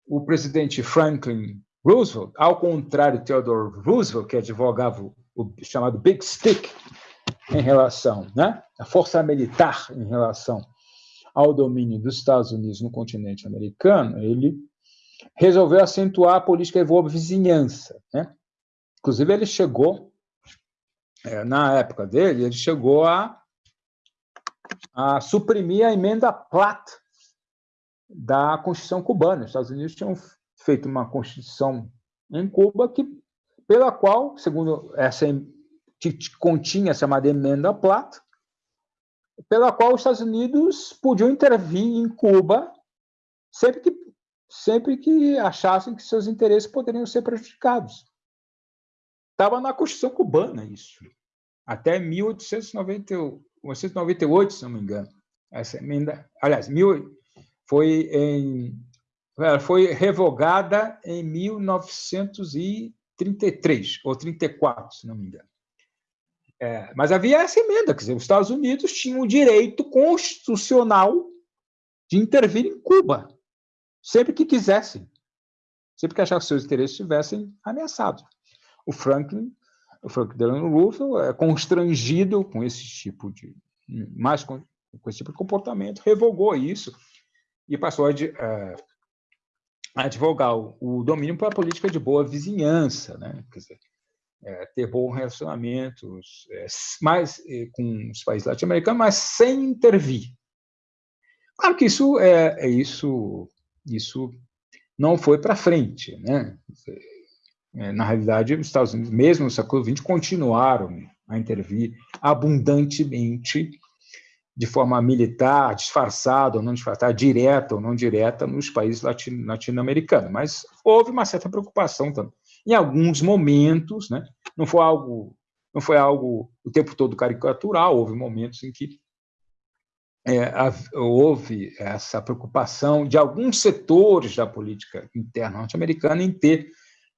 o presidente Franklin Roosevelt, ao contrário Theodore Roosevelt, que advogava o chamado Big Stick em relação, né, a força militar em relação ao domínio dos Estados Unidos no continente americano, ele resolveu acentuar a política de boa vizinhança. Né? Inclusive, ele chegou, na época dele, ele chegou a, a suprimir a emenda Platt da Constituição cubana. Os Estados Unidos tinham feito uma Constituição em Cuba que, pela qual, segundo essa que continha a chamada emenda Platt, pela qual os Estados Unidos podiam intervir em Cuba sempre que, sempre que achassem que seus interesses poderiam ser prejudicados. Estava na Constituição cubana isso, até 1898, se não me engano. Essa emenda, aliás, mil, foi, em, foi revogada em 1933, ou 34, se não me engano. É, mas havia essa emenda, quer dizer, os Estados Unidos tinham o direito constitucional de intervir em Cuba, sempre que quisessem, sempre que achassem que seus interesses estivessem ameaçados. O Franklin, o Franklin Delano Roosevelt é constrangido com esse tipo de mais com, com esse tipo de comportamento, revogou isso e passou a, a advogar o, o domínio para a política de boa vizinhança, né? Quer dizer, é, ter bons relacionamentos é, mais é, com os países latino-americanos, mas sem intervir. Claro que isso é, é isso, isso não foi para frente, né? É, na realidade, os Estados Unidos, mesmo no século XX, continuaram a intervir abundantemente de forma militar, disfarçada ou não disfarçada, direta ou não direta, nos países latino-americanos. Mas houve uma certa preocupação também em alguns momentos, né? não foi algo não foi algo o tempo todo caricatural, houve momentos em que é, houve essa preocupação de alguns setores da política interna norte-americana em ter,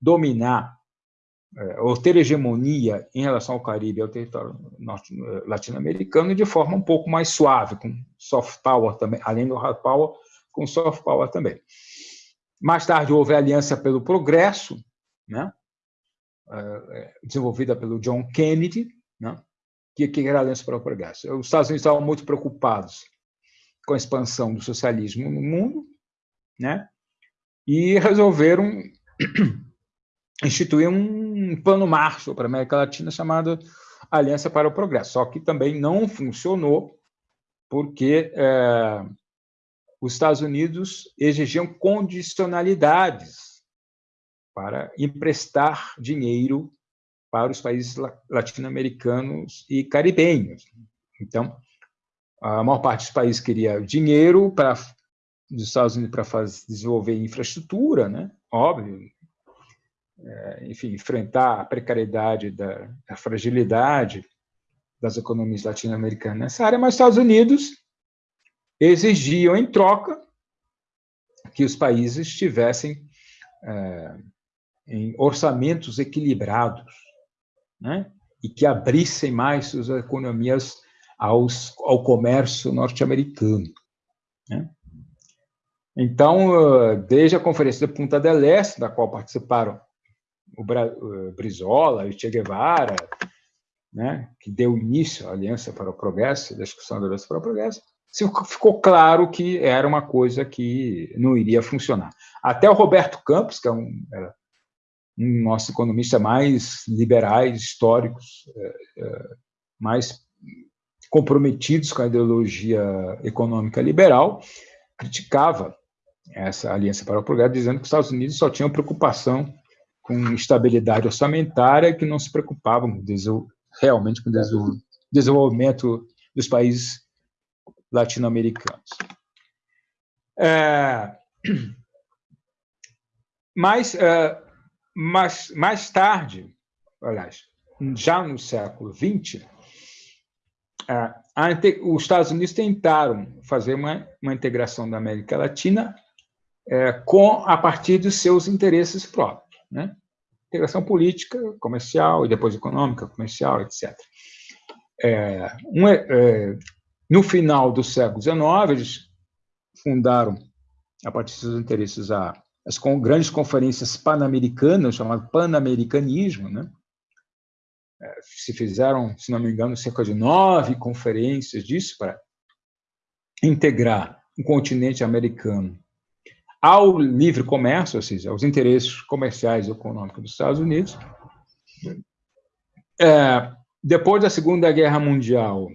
dominar, é, ou ter hegemonia em relação ao Caribe e ao território latino-americano de forma um pouco mais suave, com soft power também, além do hard power, com soft power também. Mais tarde houve a Aliança pelo Progresso, né? É, desenvolvida pelo John Kennedy, né? que, que era a Aliança para o Progresso. Os Estados Unidos estavam muito preocupados com a expansão do socialismo no mundo, né? e resolveram instituir um plano Marshall para a América Latina chamado Aliança para o Progresso. Só que também não funcionou porque é, os Estados Unidos exigiam condicionalidades para emprestar dinheiro para os países latino-americanos e caribenhos. Então, a maior parte dos países queria dinheiro para dos Estados Unidos para fazer, desenvolver infraestrutura, né? Óbvio. É, enfim, enfrentar a precariedade da a fragilidade das economias latino-americanas nessa área, mas os Estados Unidos exigiam em troca que os países tivessem é, em orçamentos equilibrados, né? e que abrissem mais suas economias aos, ao comércio norte-americano. Né? Então, desde a Conferência de Punta del Este, da qual participaram o Brizola o Che Guevara, né, que deu início à Aliança para o Progresso, da discussão da Aliança para o Progresso, ficou claro que era uma coisa que não iria funcionar. Até o Roberto Campos, que é um, um nosso economista mais liberais, históricos, é, é, mais comprometidos com a ideologia econômica liberal, criticava essa aliança para o progresso, dizendo que os Estados Unidos só tinham preocupação com estabilidade orçamentária, que não se preocupavam realmente com o desenvolvimento dos países latino-americanos. É, mas é, mas, mais tarde, aliás, já no século XX, os Estados Unidos tentaram fazer uma, uma integração da América Latina é, com a partir dos seus interesses próprios, né? integração política, comercial e depois econômica, comercial, etc. É, um, é, no final do século XIX, eles fundaram, a partir dos seus interesses, a as com, grandes conferências pan-americanas, chamado pan-americanismo, né? É, se fizeram, se não me engano, cerca de nove conferências disso para integrar o continente americano ao livre comércio, ou seja, aos interesses comerciais e econômicos dos Estados Unidos. É, depois da Segunda Guerra Mundial,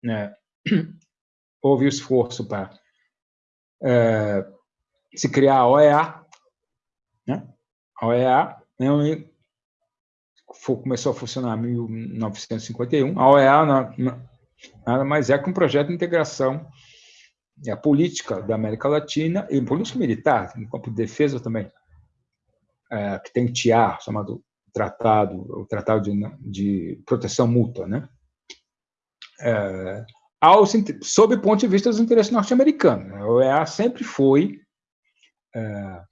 né, houve o esforço para é, se criar a OEA, né? A OEA né, começou a funcionar em 1951. A OEA nada mais é que um projeto de integração a política da América Latina e política militar, no campo de defesa também, é, que tem o TIAR, chamado Tratado, o Tratado de, de Proteção Mútua, né? É, sob o ponto de vista dos interesses norte-americanos. A OEA sempre foi é,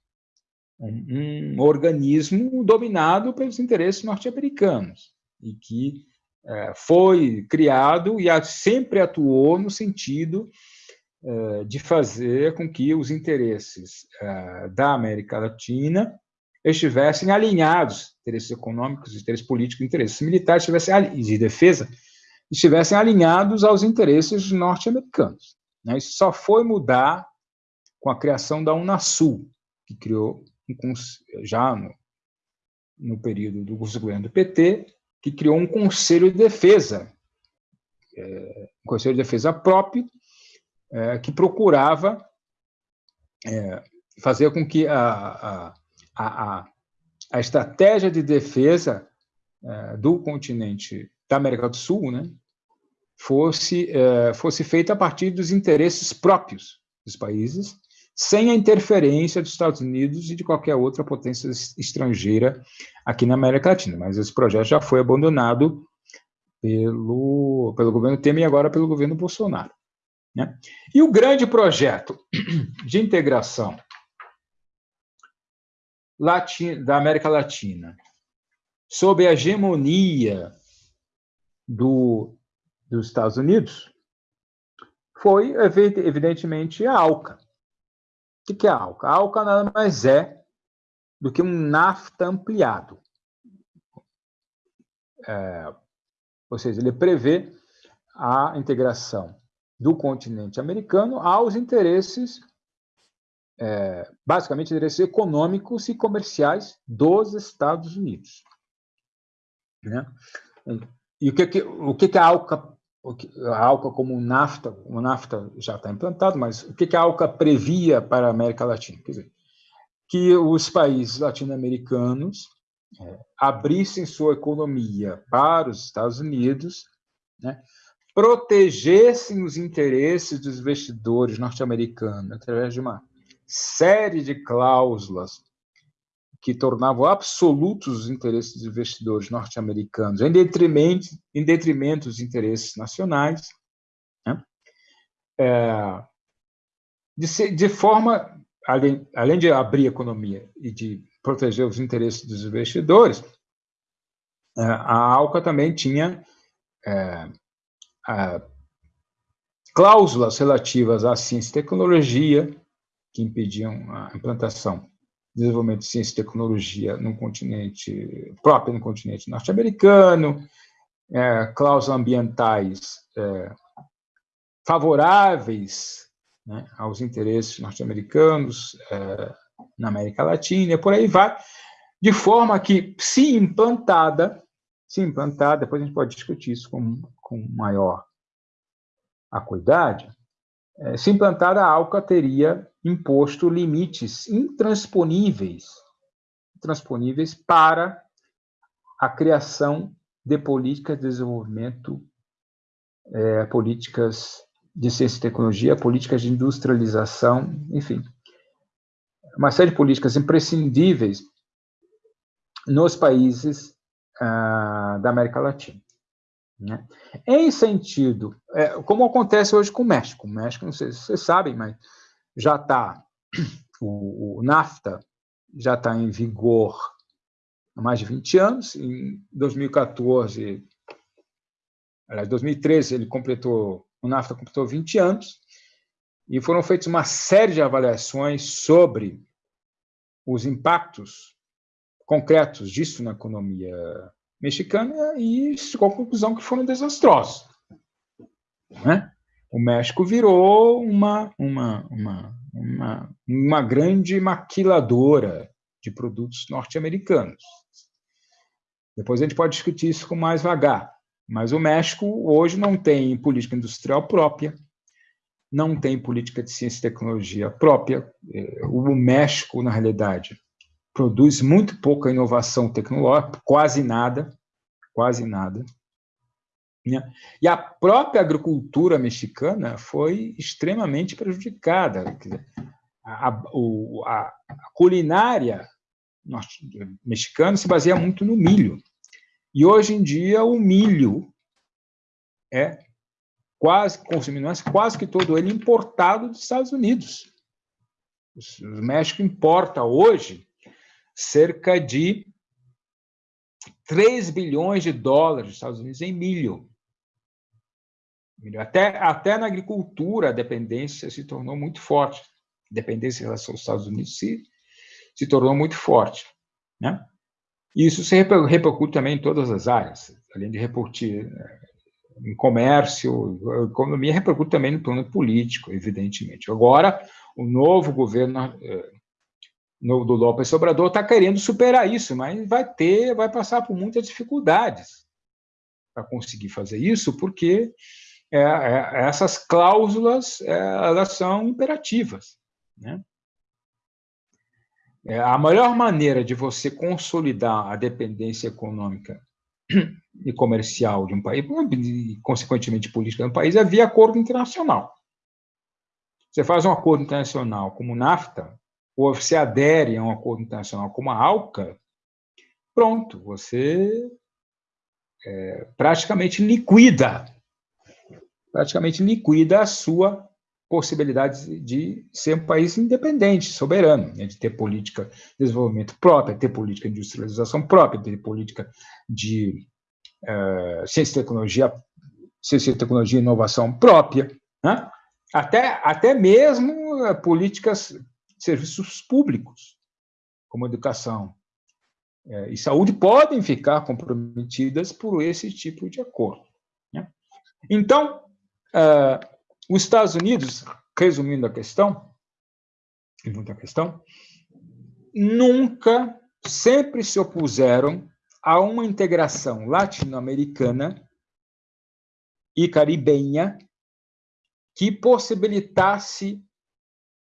um, um, organismo dominado pelos interesses norte-americanos e que é, foi criado e sempre atuou no sentido de fazer com que os interesses é, da América Latina estivessem alinhados, interesses econômicos, interesses políticos, interesses militares, estivessem de defesa, estivessem alinhados aos interesses norte-americanos. Né? Isso só foi mudar com a criação da Unasul, que criou já no, no período do governo do PT, que criou um Conselho de Defesa, é, um Conselho de Defesa próprio, é, que procurava é, fazer com que a, a, a, a estratégia de defesa é, do continente da América do Sul né, fosse, é, fosse feita a partir dos interesses próprios dos países, sem a interferência dos Estados Unidos e de qualquer outra potência estrangeira aqui na América Latina. Mas esse projeto já foi abandonado pelo, pelo governo Temer e agora pelo governo Bolsonaro. Né? E o grande projeto de integração da América Latina, sob a hegemonia do, dos Estados Unidos, foi, evidentemente, a ALCA. O que é a ALCA? A ALCA nada mais é do que um NAFTA ampliado. É, ou seja, ele prevê a integração do continente americano aos interesses, é, basicamente, interesses econômicos e comerciais dos Estados Unidos. Né? E o que, o que, que a ALCA, a ALCA como NAFTA, o NAFTA já está implantado, mas o que, que a ALCA previa para a América Latina? Quer dizer, que os países latino-americanos é, abrissem sua economia para os Estados Unidos, né, protegessem os interesses dos investidores norte-americanos através de uma série de cláusulas que tornavam absolutos os interesses dos investidores norte-americanos, em detrimento, em detrimento dos interesses nacionais, né? é, de, de, forma, além, além de abrir a economia e de proteger os interesses dos investidores, é, a ALCA também tinha é, cláusulas relativas à ciência e tecnologia, que impediam a implantação desenvolvimento de ciência e tecnologia no continente próprio no continente norte-americano, é, cláusulas ambientais é, favoráveis né, aos interesses norte-americanos é, na América Latina, e por aí vai, de forma que, se implantada, se implantada, depois a gente pode discutir isso com, com maior acuidade, é, se implantada a ALCA teria imposto limites intransponíveis, intransponíveis para a criação de políticas de desenvolvimento, é, políticas de ciência e tecnologia, políticas de industrialização, enfim, uma série de políticas imprescindíveis nos países ah, da América Latina. Né? Em sentido, é, como acontece hoje com o México, o México, não sei se vocês sabem, mas já está, o, o, NAFTA já está em vigor há mais de 20 anos, em 2014, aliás, 2013 ele completou, o NAFTA completou 20 anos, e foram feitas uma série de avaliações sobre os impactos concretos disso na economia mexicana e chegou à conclusão que foram desastrosos. Né? O México virou uma, uma, uma, uma, uma grande maquiladora de produtos norte-americanos. Depois a gente pode discutir isso com mais vagar. Mas o México hoje não tem política industrial própria, não tem política de ciência e tecnologia própria. É, o México, na realidade, produz muito pouca inovação tecnológica, quase nada, quase nada. Né? E a própria agricultura mexicana foi extremamente prejudicada. A, culinária mexicana se baseia muito no milho. E hoje em dia o milho é quase consumindo, mas quase que todo ele importado dos Estados Unidos. O México importa hoje cerca de 3 bilhões de dólares dos Estados Unidos em milho. Até, até na agricultura, a dependência se tornou muito forte. A dependência em relação aos Estados Unidos se, se tornou muito forte. Né? Isso se repercute também em todas as áreas, além de repercutir eh, em comércio, economia, repercute também no plano político, evidentemente. Agora, o novo governo eh, do López Obrador está querendo superar isso, mas vai ter, vai passar por muitas dificuldades para conseguir fazer isso, porque é, é, essas cláusulas é, elas são imperativas. Né? É, a melhor maneira de você consolidar a dependência econômica e comercial de um país, e consequentemente política de um país, é via acordo internacional. Você faz um acordo internacional como o NAFTA, ou você adere a um acordo internacional como a ALCA, pronto, você é, praticamente liquida, praticamente liquida a sua possibilidade de ser um país independente, soberano, né, de ter política de desenvolvimento própria, ter política de industrialização própria, ter política de uh, ciência e tecnologia, ciência e tecnologia e inovação própria, né? até, até mesmo uh, políticas serviços públicos, como educação é, e saúde, podem ficar comprometidas por esse tipo de acordo. Né? Então, uh, os Estados Unidos, resumindo a questão, muita questão, nunca, sempre se opuseram a uma integração latino-americana e caribenha que possibilitasse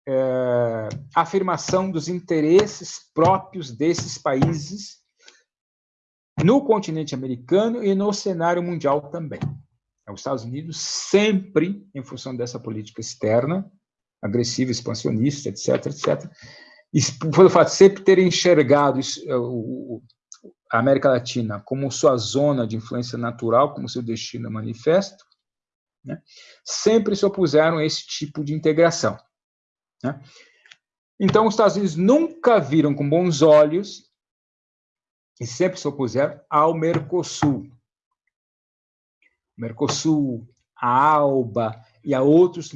é, afirmação dos interesses próprios desses países no continente americano e no cenário mundial também. Os Estados Unidos sempre, em função dessa política externa, agressiva, expansionista, etc., etc., e pelo fato de sempre ter enxergado a América Latina como sua zona de influência natural, como seu destino manifesto, né, sempre se opuseram a esse tipo de integração. Né? Então, os Estados Unidos nunca viram com bons olhos e sempre se opuseram ao Mercosul. Mercosul, a ALBA e a outros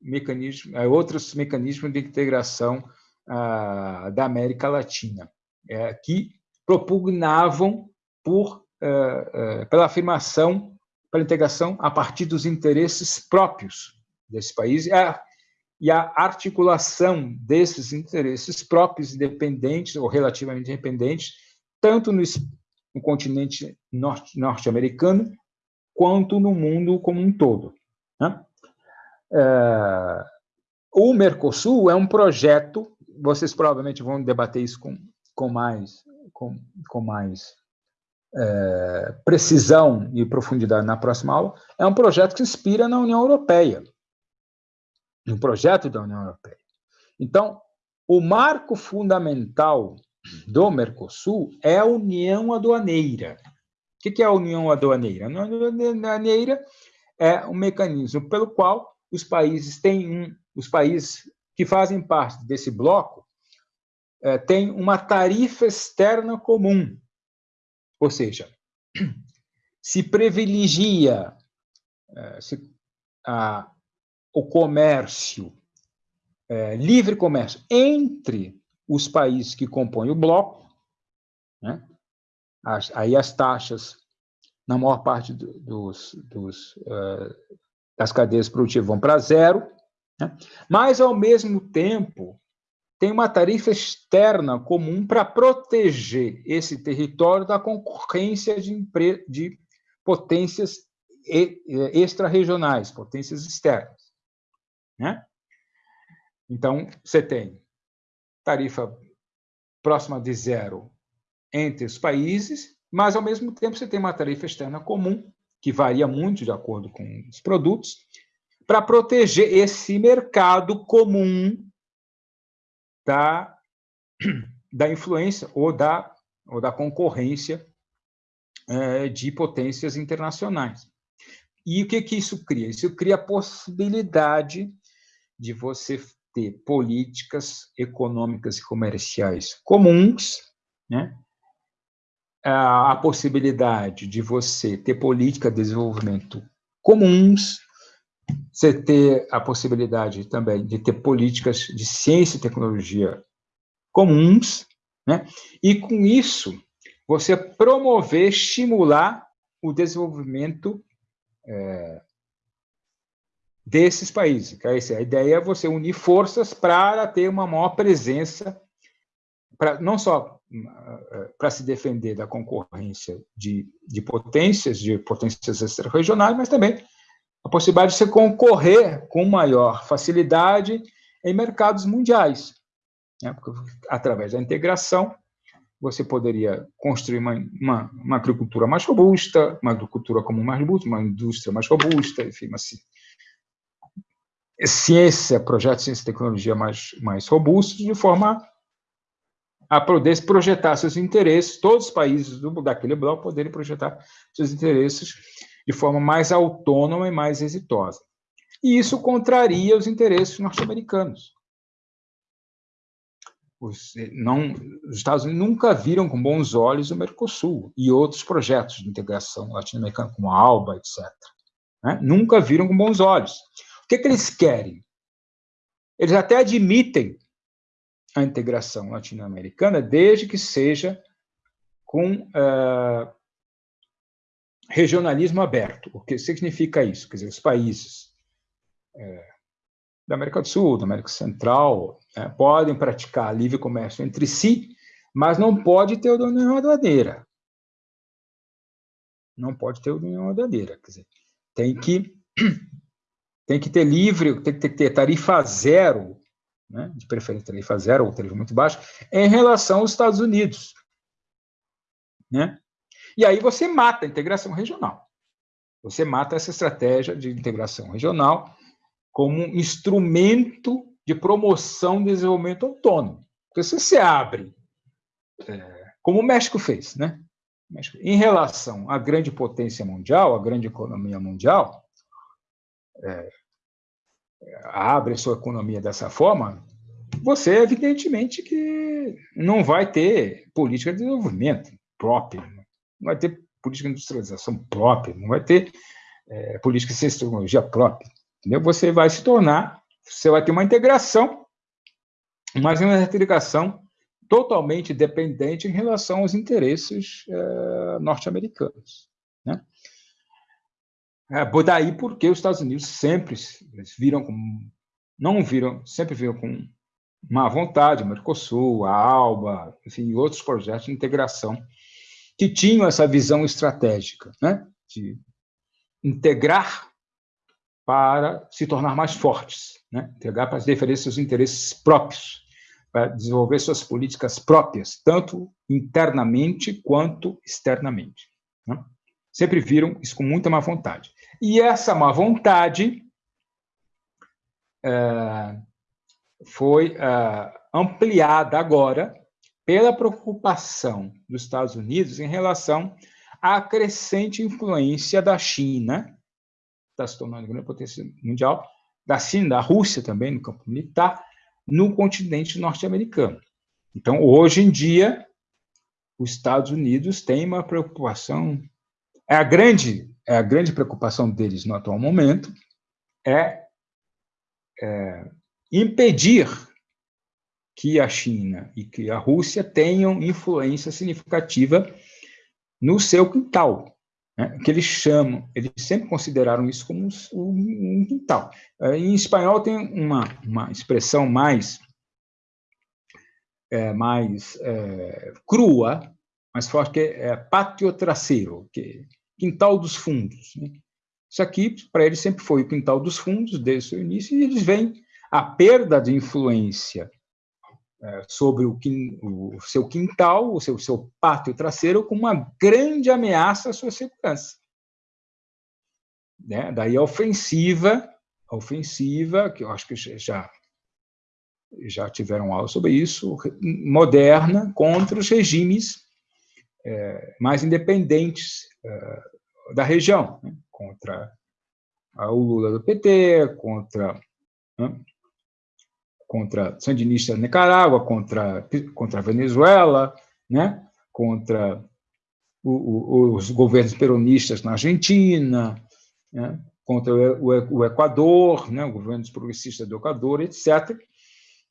mecanismos, a outros mecanismos de integração uh, da América Latina, é, que propugnavam por, uh, uh, pela afirmação, pela integração a partir dos interesses próprios desse país. É, e a articulação desses interesses próprios, independentes ou relativamente independentes, tanto no, no continente norte-americano norte quanto no mundo como um todo. Né? É, o Mercosul é um projeto, vocês provavelmente vão debater isso com, com mais, com, com mais é, precisão e profundidade na próxima aula, é um projeto que inspira na União Europeia no projeto da União Europeia. Então, o marco fundamental do Mercosul é a União Aduaneira. O que é a União Aduaneira? A União Aduaneira é um mecanismo pelo qual os países têm um, os países que fazem parte desse bloco é, têm uma tarifa externa comum, ou seja, se privilegia é, se, a, o comércio, é, livre comércio entre os países que compõem o bloco, né? as, aí as taxas, na maior parte dos, dos, uh, das cadeias produtivas, vão para zero, né? mas, ao mesmo tempo, tem uma tarifa externa comum para proteger esse território da concorrência de, de potências extra-regionais, potências externas. Né? Então, você tem tarifa próxima de zero entre os países, mas, ao mesmo tempo, você tem uma tarifa externa comum, que varia muito de acordo com os produtos, para proteger esse mercado comum da, da influência ou da, ou da concorrência é, de potências internacionais. E o que, que isso cria? Isso cria a possibilidade de você ter políticas econômicas e comerciais comuns, né? a possibilidade de você ter política de desenvolvimento comuns, você ter a possibilidade também de ter políticas de ciência e tecnologia comuns, né? e com isso você promover, estimular o desenvolvimento é, desses países. A ideia é você unir forças para ter uma maior presença, não só para se defender da concorrência de, de potências, de potências extra-regionais, mas também a possibilidade de você concorrer com maior facilidade em mercados mundiais. Né? Porque, através da integração, você poderia construir uma, uma, uma, agricultura mais robusta, uma agricultura comum mais robusta, uma indústria mais robusta, enfim, uma ciência, projetos de ciência e tecnologia mais, mais robustos, de forma a poder projetar seus interesses, todos os países do, daquele bloco poderem projetar seus interesses de forma mais autônoma e mais exitosa. E isso contraria os interesses norte-americanos. Os, não, os Estados Unidos nunca viram com bons olhos o Mercosul e outros projetos de integração latino-americana, como a ALBA, etc. Né? Nunca viram com bons olhos. O que, que eles querem? Eles até admitem a integração latino-americana, desde que seja com uh, regionalismo aberto. O que significa isso? Quer dizer, os países é, da América do Sul, da América Central, né, podem praticar livre comércio entre si, mas não pode ter união aduaneira. Não pode ter união aduaneira. Quer dizer, tem que, tem que ter livre, tem que ter tarifa zero né, de preferência tarifa zero ou tarifa muito baixa, em relação aos Estados Unidos. Né? E aí você mata a integração regional. Você mata essa estratégia de integração regional como um instrumento de promoção do desenvolvimento autônomo. Porque se você abre, é, como o México fez, né? em relação à grande potência mundial, à grande economia mundial, é, abre sua economia dessa forma, você, evidentemente, que não vai ter política de desenvolvimento própria, não vai ter política de industrialização própria, não vai ter é, política de tecnologia própria. Entendeu? Você vai se tornar, você vai ter uma integração, mas uma integração totalmente dependente em relação aos interesses é, norte-americanos. Né? É, daí porque os Estados Unidos sempre viram com, não viram, sempre viram com má vontade, o Mercosul, a ALBA, enfim, outros projetos de integração que tinham essa visão estratégica, né, de integrar para se tornar mais fortes, né, integrar para defender seus interesses próprios, para desenvolver suas políticas próprias, tanto internamente quanto externamente. Né? Sempre viram isso com muita má vontade. E essa má vontade é, foi é, ampliada agora pela preocupação dos Estados Unidos em relação à crescente influência da China, está se tornando grande potência mundial, da China, da Rússia também no campo militar, no continente norte-americano. Então, hoje em dia, os Estados Unidos têm uma preocupação, é a grande, é a grande preocupação deles no atual momento, é, é impedir que a China e que a Rússia tenham influência significativa no seu quintal, né, que eles chamam, eles sempre consideraram isso como um, quintal. É, em espanhol tem uma, uma expressão mais, é, mais é, crua, mais forte, que é pátio traseiro, que é quintal dos fundos. Né? Isso aqui, para eles, sempre foi o quintal dos fundos, desde o seu início, e eles veem a perda de influência é, sobre o, o, seu quintal, o seu, seu pátio traseiro, com uma grande ameaça à sua segurança. Né? Daí a ofensiva, a ofensiva, que eu acho que já, já tiveram aula sobre isso, moderna, contra os regimes mais independentes é, da região, né? contra o Lula do PT, contra né, contra sandinistas na Nicarágua, contra contra a Venezuela, né, contra o, o, os governos peronistas na Argentina, né, contra o, o Equador, né, governos progressistas do Equador, etc.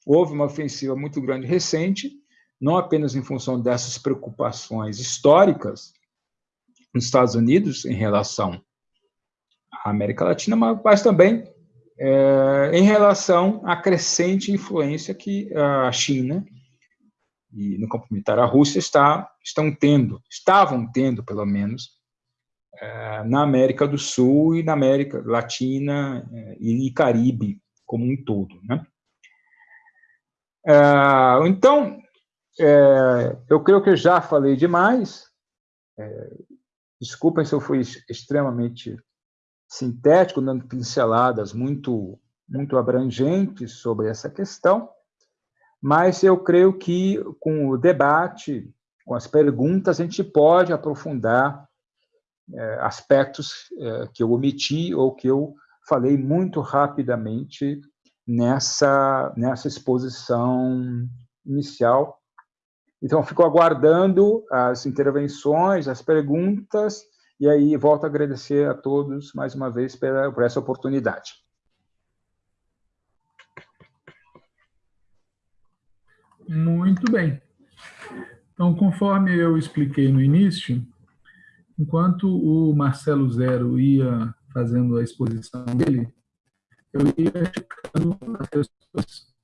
Houve uma ofensiva muito grande recente, não apenas em função dessas preocupações históricas nos Estados Unidos em relação à América Latina, mas também é, em relação à crescente influência que a China e no campo militar a Rússia está, estão tendo, estavam tendo pelo menos é, na América do Sul e na América Latina é, e Caribe como um todo, né? É, então, é, eu creio que eu já falei demais. É, desculpem se eu fui extremamente sintético, dando pinceladas muito, muito abrangentes sobre essa questão, mas eu creio que com o debate, com as perguntas, a gente pode aprofundar é, aspectos é, que eu omiti ou que eu falei muito rapidamente nessa, nessa exposição inicial. Então, fico aguardando as intervenções, as perguntas, e aí volto a agradecer a todos mais uma vez pela, por essa oportunidade. Muito bem. Então, conforme eu expliquei no início, enquanto o Marcelo Zero ia fazendo a exposição dele, eu ia checando as pessoas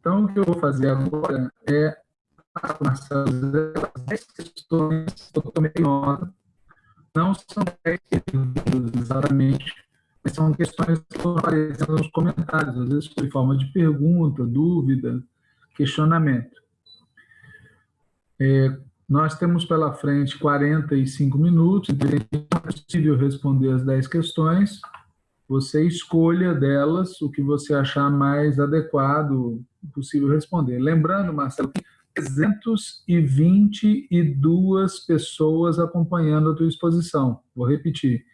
Então, o que eu vou fazer agora é passar as 10 questões que eu tomei nota. Não são 10 exatamente, mas são questões que estão aparecendo nos comentários, às vezes por forma de pergunta, dúvida, questionamento. É, nós temos pela frente 45 minutos, então é possível responder as 10 questões. Você escolha delas o que você achar mais adequado possível responder. Lembrando, Marcelo, que 322 pessoas acompanhando a tua exposição. Vou repetir,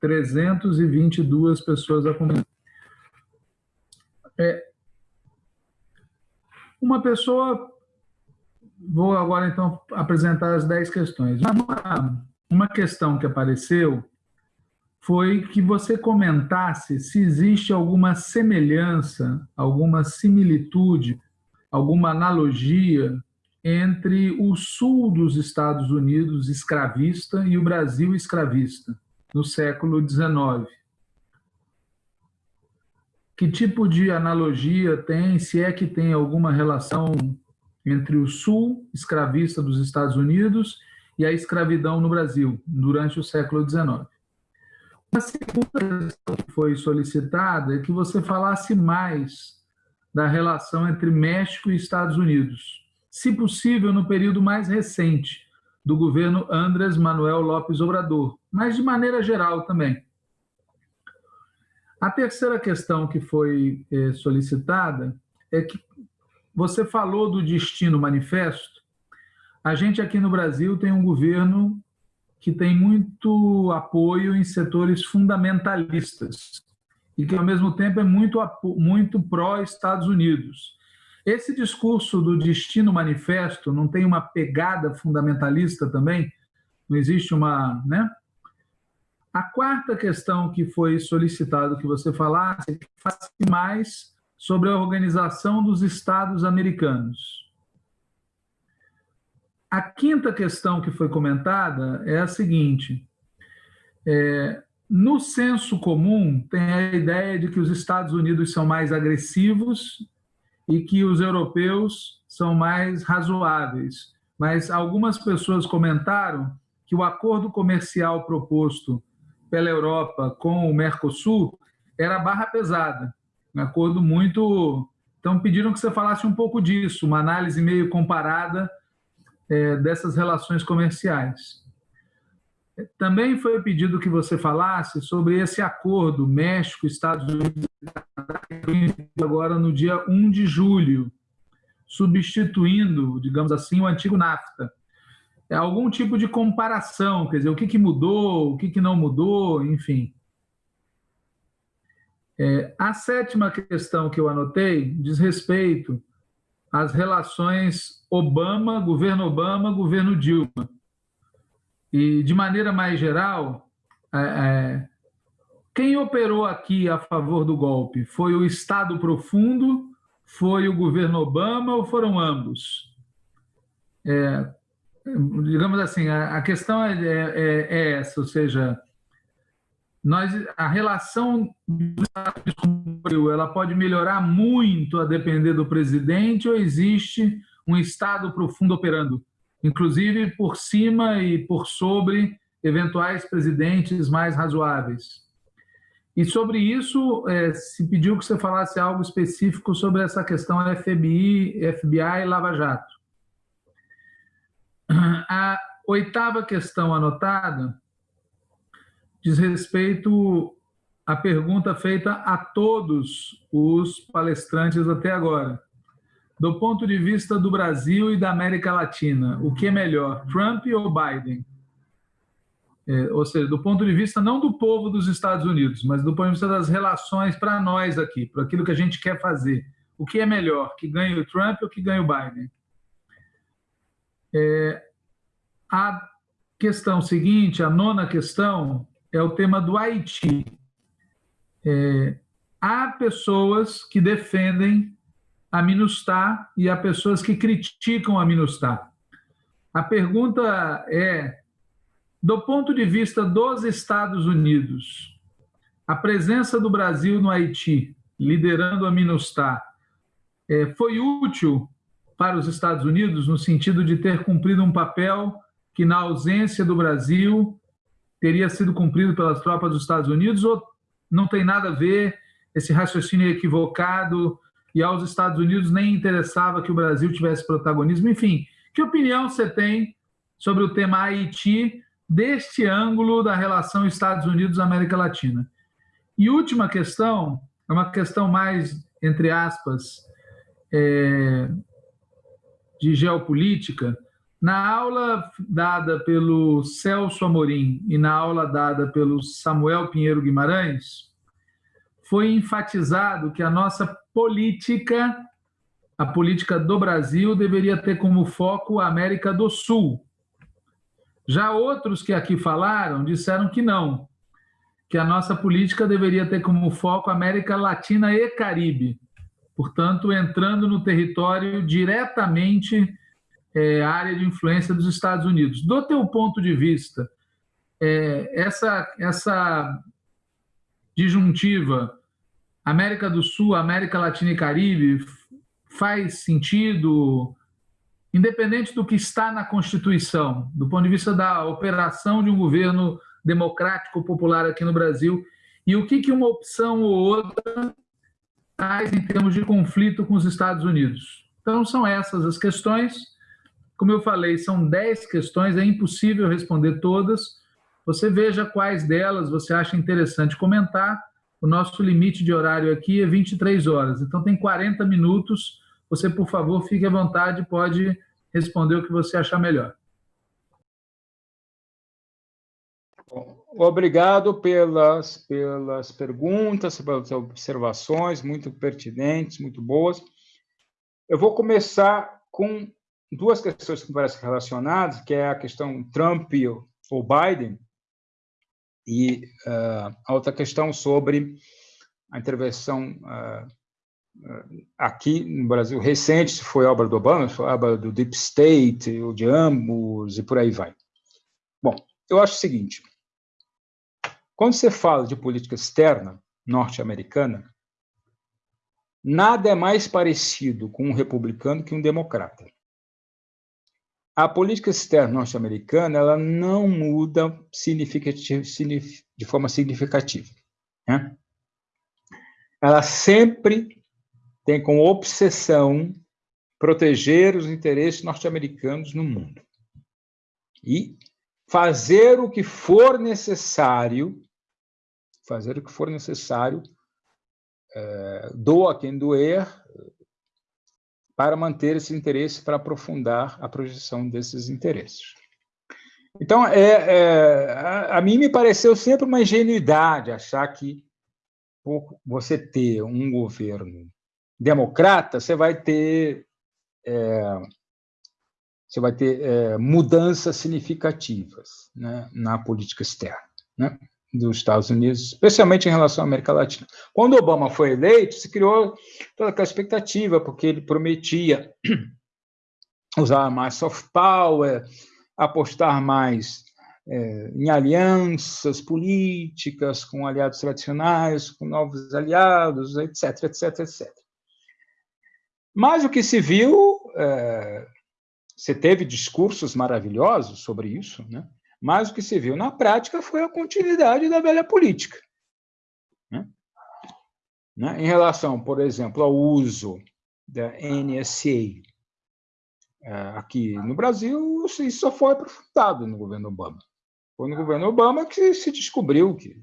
322 pessoas acompanhando. É, uma pessoa Vou agora, então, apresentar as 10 questões. Uma, uma questão que apareceu foi que você comentasse se existe alguma semelhança, alguma similitude, alguma analogia entre o sul dos Estados Unidos escravista e o Brasil escravista, no século XIX. Que tipo de analogia tem, se é que tem alguma relação entre o sul escravista dos Estados Unidos e a escravidão no Brasil, durante o século XIX. A segunda questão que foi solicitada é que você falasse mais da relação entre México e Estados Unidos, se possível no período mais recente do governo Andrés Manuel López Obrador, mas de maneira geral também. A terceira questão que foi eh, solicitada é que você falou do destino manifesto. A gente aqui no Brasil tem um governo que tem muito apoio em setores fundamentalistas e que, ao mesmo tempo, é muito, muito pró-Estados Unidos. Esse discurso do destino manifesto não tem uma pegada fundamentalista também? Não existe uma. Né? A quarta questão que foi solicitado que você falasse é que mais sobre a Organização dos Estados Americanos. A quinta questão que foi comentada é a seguinte: é, no senso comum, tem a ideia de que os Estados Unidos são mais agressivos e que os europeus são mais razoáveis. Mas algumas pessoas comentaram que o acordo comercial proposto pela Europa com o Mercosul era barra pesada um acordo muito. Então, pediram que você falasse um pouco disso, uma análise meio comparada é, dessas relações comerciais. Também foi pedido que você falasse sobre esse acordo México, Estados Unidos agora no dia 1 de julho, substituindo, digamos assim, o antigo NAFTA. é algum tipo de comparação, quer dizer, o que, que mudou, o que, que não mudou, enfim. É, a sétima questão que eu anotei diz respeito às relações Obama, governo Obama, governo Dilma. E, de maneira mais geral, é, é, quem operou aqui a favor do golpe? Foi o Estado profundo, foi o governo Obama ou foram ambos? É, digamos assim, a, a questão é, é, é, essa, ou seja, nós, a relação dos Estados Unidos ela pode melhorar muito a depender do presidente ou existe um Estado profundo operando, inclusive por cima e por sobre eventuais presidentes mais razoáveis? E sobre isso, é, se pediu que você falasse algo específico sobre essa questão FBI, FBI e Lava Jato. A oitava questão anotada diz respeito à pergunta feita a todos os palestrantes até agora. Do ponto de vista do Brasil e da América Latina, o que é melhor, Trump ou Biden? É, ou seja, do ponto de vista não do povo dos Estados Unidos, mas do ponto de vista das relações para nós aqui, para aquilo que a gente quer fazer. O que é melhor, que ganhe o Trump ou que ganhe o Biden? É, a questão seguinte, a nona questão, é o tema do Haiti. É, há pessoas que defendem a MINUSTAH e há pessoas que criticam a MINUSTAH. A pergunta é, do ponto de vista dos Estados Unidos, a presença do Brasil no Haiti, liderando a MINUSTAH, é, foi útil para os Estados Unidos no sentido de ter cumprido um papel que, na ausência do Brasil, teria sido cumprido pelas tropas dos Estados Unidos ou não tem nada a ver esse raciocínio equivocado e aos Estados Unidos nem interessava que o Brasil tivesse protagonismo? Enfim, que opinião você tem sobre o tema Haiti deste ângulo da relação Estados Unidos-América Latina? E última questão, é uma questão mais, entre aspas, é, de geopolítica, na aula dada pelo Celso Amorim e na aula dada pelo Samuel Pinheiro Guimarães, foi enfatizado que a nossa política, a política do Brasil, deveria ter como foco a América do Sul. Já outros que aqui falaram disseram que não, que a nossa política deveria ter como foco América Latina e Caribe, portanto, entrando no território diretamente é, área de influência dos Estados Unidos. Do teu ponto de vista, é, essa, essa disjuntiva América do Sul, América Latina e Caribe faz sentido, independente do que está na Constituição, do ponto de vista da operação de um governo democrático popular aqui no Brasil, e o que, que uma opção ou outra traz em termos de conflito com os Estados Unidos. Então, são essas as questões. Como eu falei, são 10 questões, é impossível responder todas. Você veja quais delas você acha interessante comentar. O nosso limite de horário aqui é 23 horas, então tem 40 minutos. Você, por favor, fique à vontade, pode responder o que você achar melhor. Obrigado pelas, pelas perguntas, pelas observações, muito pertinentes, muito boas. Eu vou começar com duas questões que parecem relacionadas, que é a questão Trump ou Biden, e uh, a outra questão sobre a intervenção uh, aqui no Brasil recente, se foi obra do Obama, se foi obra do Deep State, ou de ambos, e por aí vai. Bom, eu acho o seguinte, quando você fala de política externa norte-americana, nada é mais parecido com um republicano que um democrata a política externa norte-americana ela não muda de forma significativa. Né? Ela sempre tem como obsessão proteger os interesses norte-americanos no mundo e fazer o que for necessário, fazer o que for necessário, é, doa quem doer, para manter esse interesse, para aprofundar a projeção desses interesses. Então, é, é a, a, mim me pareceu sempre uma ingenuidade achar que por você ter um governo democrata, você vai ter é, você vai ter é, mudanças significativas né, na política externa né, dos Estados Unidos, especialmente em relação à América Latina. Quando Obama foi eleito, se criou toda aquela expectativa, porque ele prometia usar mais soft power, apostar mais é, em alianças políticas com aliados tradicionais, com novos aliados, etc, etc, etc. Mas o que se viu, é, você teve discursos maravilhosos sobre isso, né? Mas o que se viu na prática foi a continuidade da velha política. Né? Né? Em relação, por exemplo, ao uso da NSA é, aqui no Brasil, isso só foi aprofundado no governo Obama. Foi no governo Obama que se descobriu que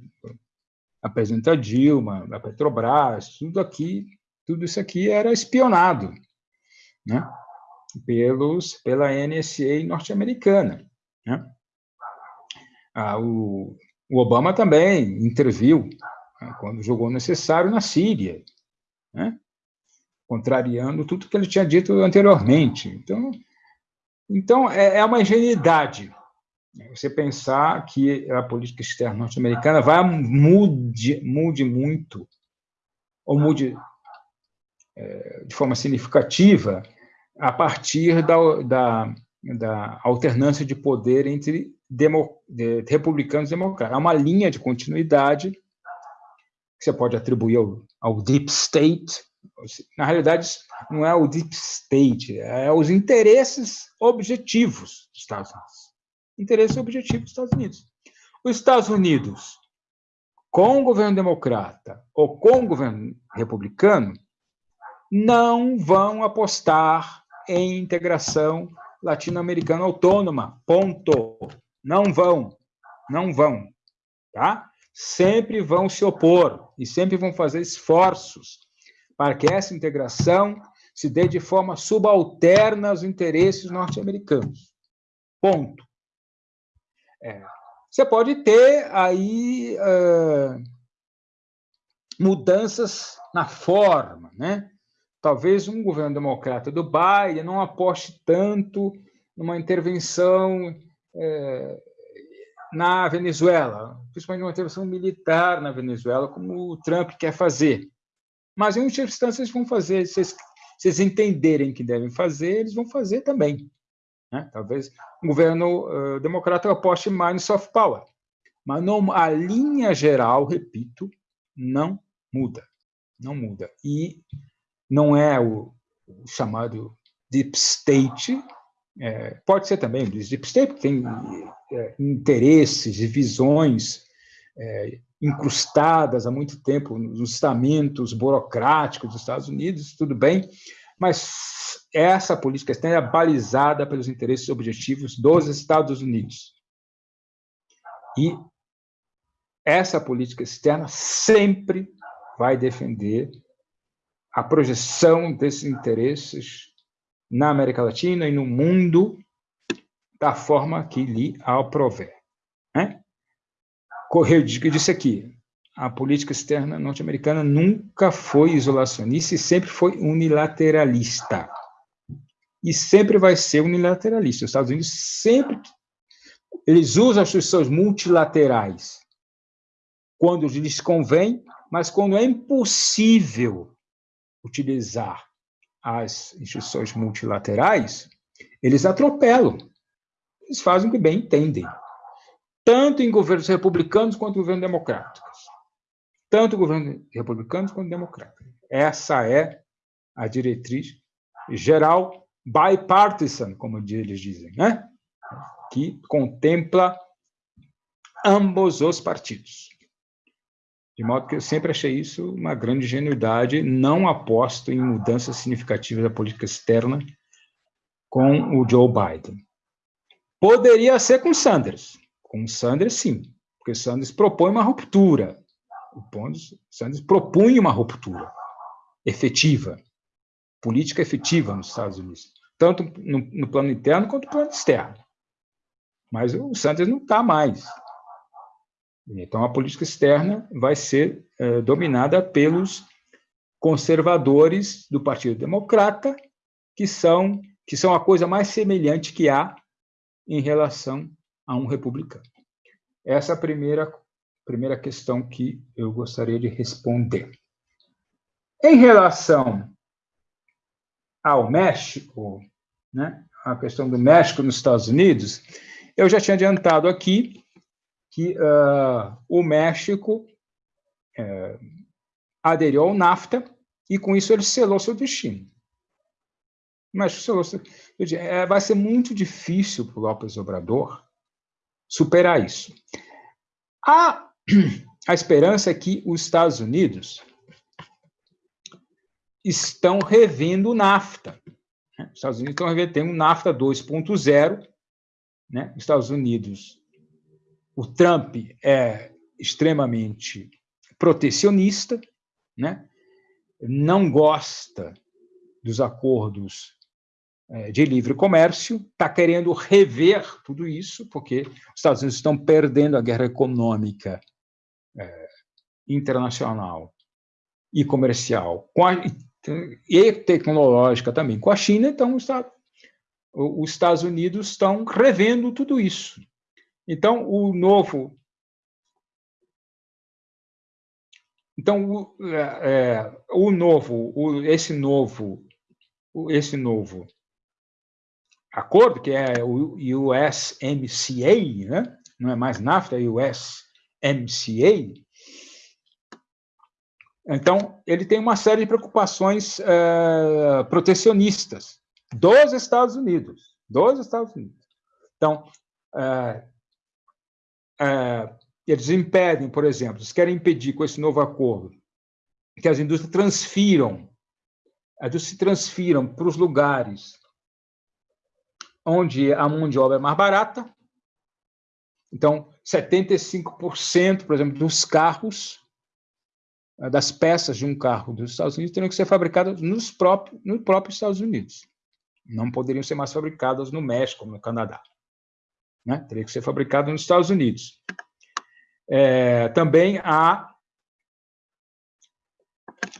a Dilma, a Petrobras, tudo aqui, tudo isso aqui era espionado, né? Pelos pela NSA norte-americana, né? Ah, o, o, Obama também interviu né, quando jogou necessário na Síria, né? contrariando tudo que ele tinha dito anteriormente. Então, então é, é uma ingenuidade você pensar que a política externa norte-americana vai mude, mude muito, ou mude é, de forma significativa, a partir da, da, da alternância de poder entre demo, de, republicanos e democratas. Há uma linha de continuidade que você pode atribuir ao, ao deep state. Na realidade, não é o deep state, é os interesses objetivos dos Estados Unidos interesse objetivo dos Estados Unidos. Os Estados Unidos, com o governo democrata ou com o governo republicano, não vão apostar em integração latino-americana autônoma. Ponto. Não vão. Não vão. Tá? Sempre vão se opor e sempre vão fazer esforços para que essa integração se dê de forma subalterna aos interesses norte-americanos. Ponto. É. Você pode ter aí uh, mudanças na forma, né? Talvez um governo democrata do Biden não aposte tanto numa intervenção é, na Venezuela, principalmente uma intervenção militar na Venezuela, como o Trump quer fazer. Mas, em última instância, eles vão fazer, se eles, se eles entenderem que devem fazer, eles vão fazer também. Né? Talvez um governo uh, democrata aposte mais no soft power. Mas não, a linha geral, repito, não muda. Não muda. E não é o, o chamado deep state, é, pode ser também o deep state, porque tem é, interesses e visões é, incrustadas há muito tempo nos estamentos burocráticos dos Estados Unidos, tudo bem, mas essa política externa é balizada pelos interesses objetivos dos Estados Unidos. E essa política externa sempre vai defender a projeção desses interesses na América Latina e no mundo da forma que lhe aprover. Né? Eu disse aqui, a política externa norte-americana nunca foi isolacionista e sempre foi unilateralista e sempre vai ser unilateralista. Os Estados Unidos sempre eles usam as instituições multilaterais quando lhes convém, mas quando é impossível utilizar as instituições multilaterais, eles atropelam. Eles fazem o que bem entendem. Tanto em governos republicanos quanto em governos democráticos. Tanto governos republicanos quanto democráticos. Essa é a diretriz geral bipartisan, como eles dizem, né? que contempla ambos os partidos. De modo que eu sempre achei isso uma grande ingenuidade, não aposto em mudanças significativas da política externa com o Joe Biden. Poderia ser com Sanders. Com Sanders, sim, porque Sanders propõe uma ruptura. O Sanders propunha uma ruptura efetiva, política efetiva nos Estados Unidos tanto no, no plano interno quanto no plano externo. Mas o Sanders não está mais. Então, a política externa vai ser é, dominada pelos conservadores do Partido Democrata, que são, que são a coisa mais semelhante que há em relação a um republicano. Essa é a primeira, primeira questão que eu gostaria de responder. Em relação ao México, né, a questão do México nos Estados Unidos, eu já tinha adiantado aqui que uh, o México uh, aderiu ao NAFTA e, com isso, ele selou seu destino. O México selou seu... É, vai ser muito difícil para o López Obrador superar isso. A, a esperança é que os Estados Unidos estão revendo o NAFTA. Né? Os Estados Unidos estão revendo, tem um NAFTA 2.0, né? Os Estados Unidos, o Trump é extremamente protecionista, né? não gosta dos acordos é, de livre comércio, está querendo rever tudo isso, porque os Estados Unidos estão perdendo a guerra econômica é, internacional e comercial, a, e tecnológica também com a China, então os Estados Unidos estão revendo tudo isso. Então, o novo Então, o, é, é, o novo, o, esse novo, esse novo acordo, que é o USMCA, né? não é mais NAFTA, é USMCA, então, ele tem uma série de preocupações é, protecionistas dos Estados Unidos, dos Estados Unidos. Então, é, é, eles impedem, por exemplo, eles querem impedir com esse novo acordo que as indústrias transfiram, as se transfiram para os lugares onde a mão de obra é mais barata. Então, 75%, por exemplo, dos carros, das peças de um carro dos Estados Unidos teriam que ser fabricadas nos próprios, no próprio Estados Unidos. Não poderiam ser mais fabricadas no México, no Canadá. Né? Teria que ser fabricado nos Estados Unidos. É, também há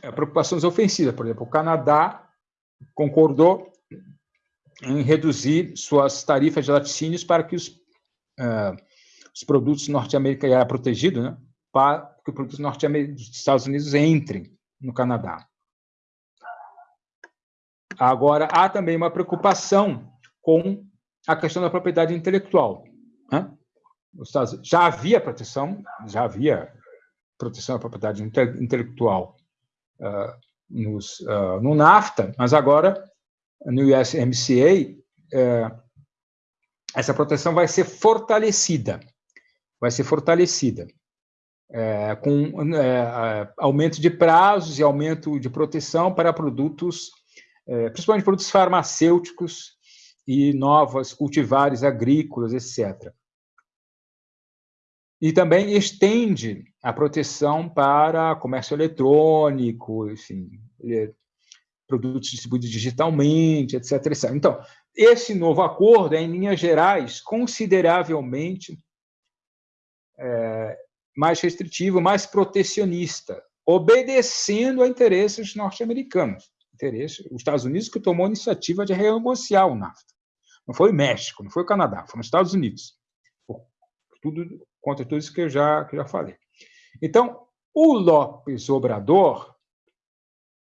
é, preocupações ofensivas. Por exemplo, o Canadá concordou em reduzir suas tarifas de laticínios para que os, uh, os produtos norte-americanos, era protegido, né, para que os produtos norte-americanos dos Estados Unidos entrem no Canadá. Agora, há também uma preocupação com a questão da propriedade intelectual. Né? já havia proteção, já havia proteção da propriedade intelectual uh, nos, uh, no NAFTA, mas agora, no USMCA, uh, essa proteção vai ser fortalecida, vai ser fortalecida, é, com é, aumento de prazos e aumento de proteção para produtos, principalmente produtos farmacêuticos e novas cultivares agrícolas, etc e também estende a proteção para comércio eletrônico, enfim, é, produtos distribuídos digitalmente, etc, etc. Então, esse novo acordo é, em linhas gerais, consideravelmente é, mais restritivo, mais protecionista, obedecendo a interesses norte-americanos. Interesse, os Estados Unidos que tomou a iniciativa de renegociar o NAFTA. Não foi o México, não foi o Canadá, foram os Estados Unidos. tudo contra tudo isso que eu já, que eu já falei. Então, o Lopes Obrador,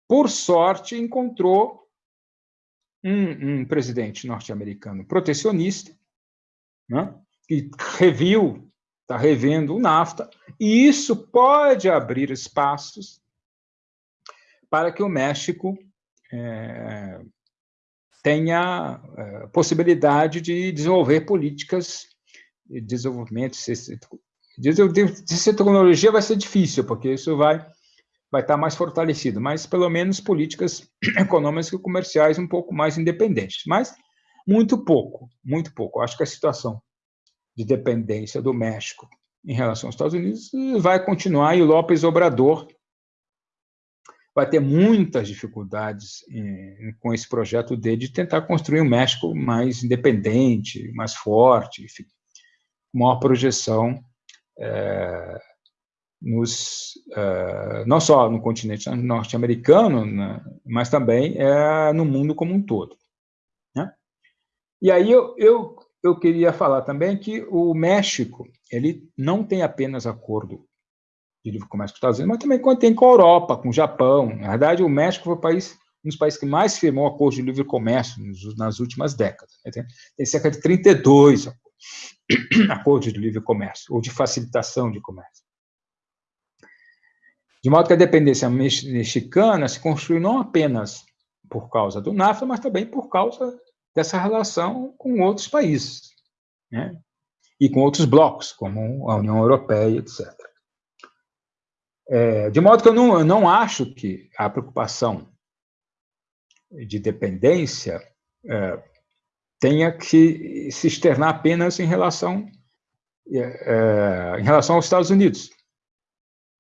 por sorte, encontrou um, um presidente norte-americano protecionista, né, que reviu, está revendo o NAFTA, e isso pode abrir espaços para que o México é, tenha é, possibilidade de desenvolver políticas de desenvolvimento de tecnologia vai ser difícil, porque isso vai, vai estar mais fortalecido, mas pelo menos políticas econômicas e comerciais um pouco mais independentes. Mas muito pouco, muito pouco. Acho que a situação de dependência do México em relação aos Estados Unidos vai continuar e o López Obrador vai ter muitas dificuldades em, com esse projeto dele de tentar construir um México mais independente, mais forte, enfim. maior projeção é, nos, é, não só no continente norte-americano, né, mas também é, no mundo como um todo. Né? E aí eu, eu, eu queria falar também que o México ele não tem apenas acordo de livre comércio com os Estados Unidos, mas também tem com a Europa, com o Japão. Na verdade, o México foi o país um dos países que mais firmou acordo de livre comércio nas últimas décadas. Né? Tem, tem cerca de 32 acordos de livre comércio, ou de facilitação de comércio. De modo que a dependência mexicana se construiu não apenas por causa do NAFTA, mas também por causa dessa relação com outros países, né? e com outros blocos, como a União Europeia, etc. É, de modo que eu não, eu não acho que a preocupação de dependência é, tenha que se externar apenas em relação, é, é, em relação aos Estados Unidos.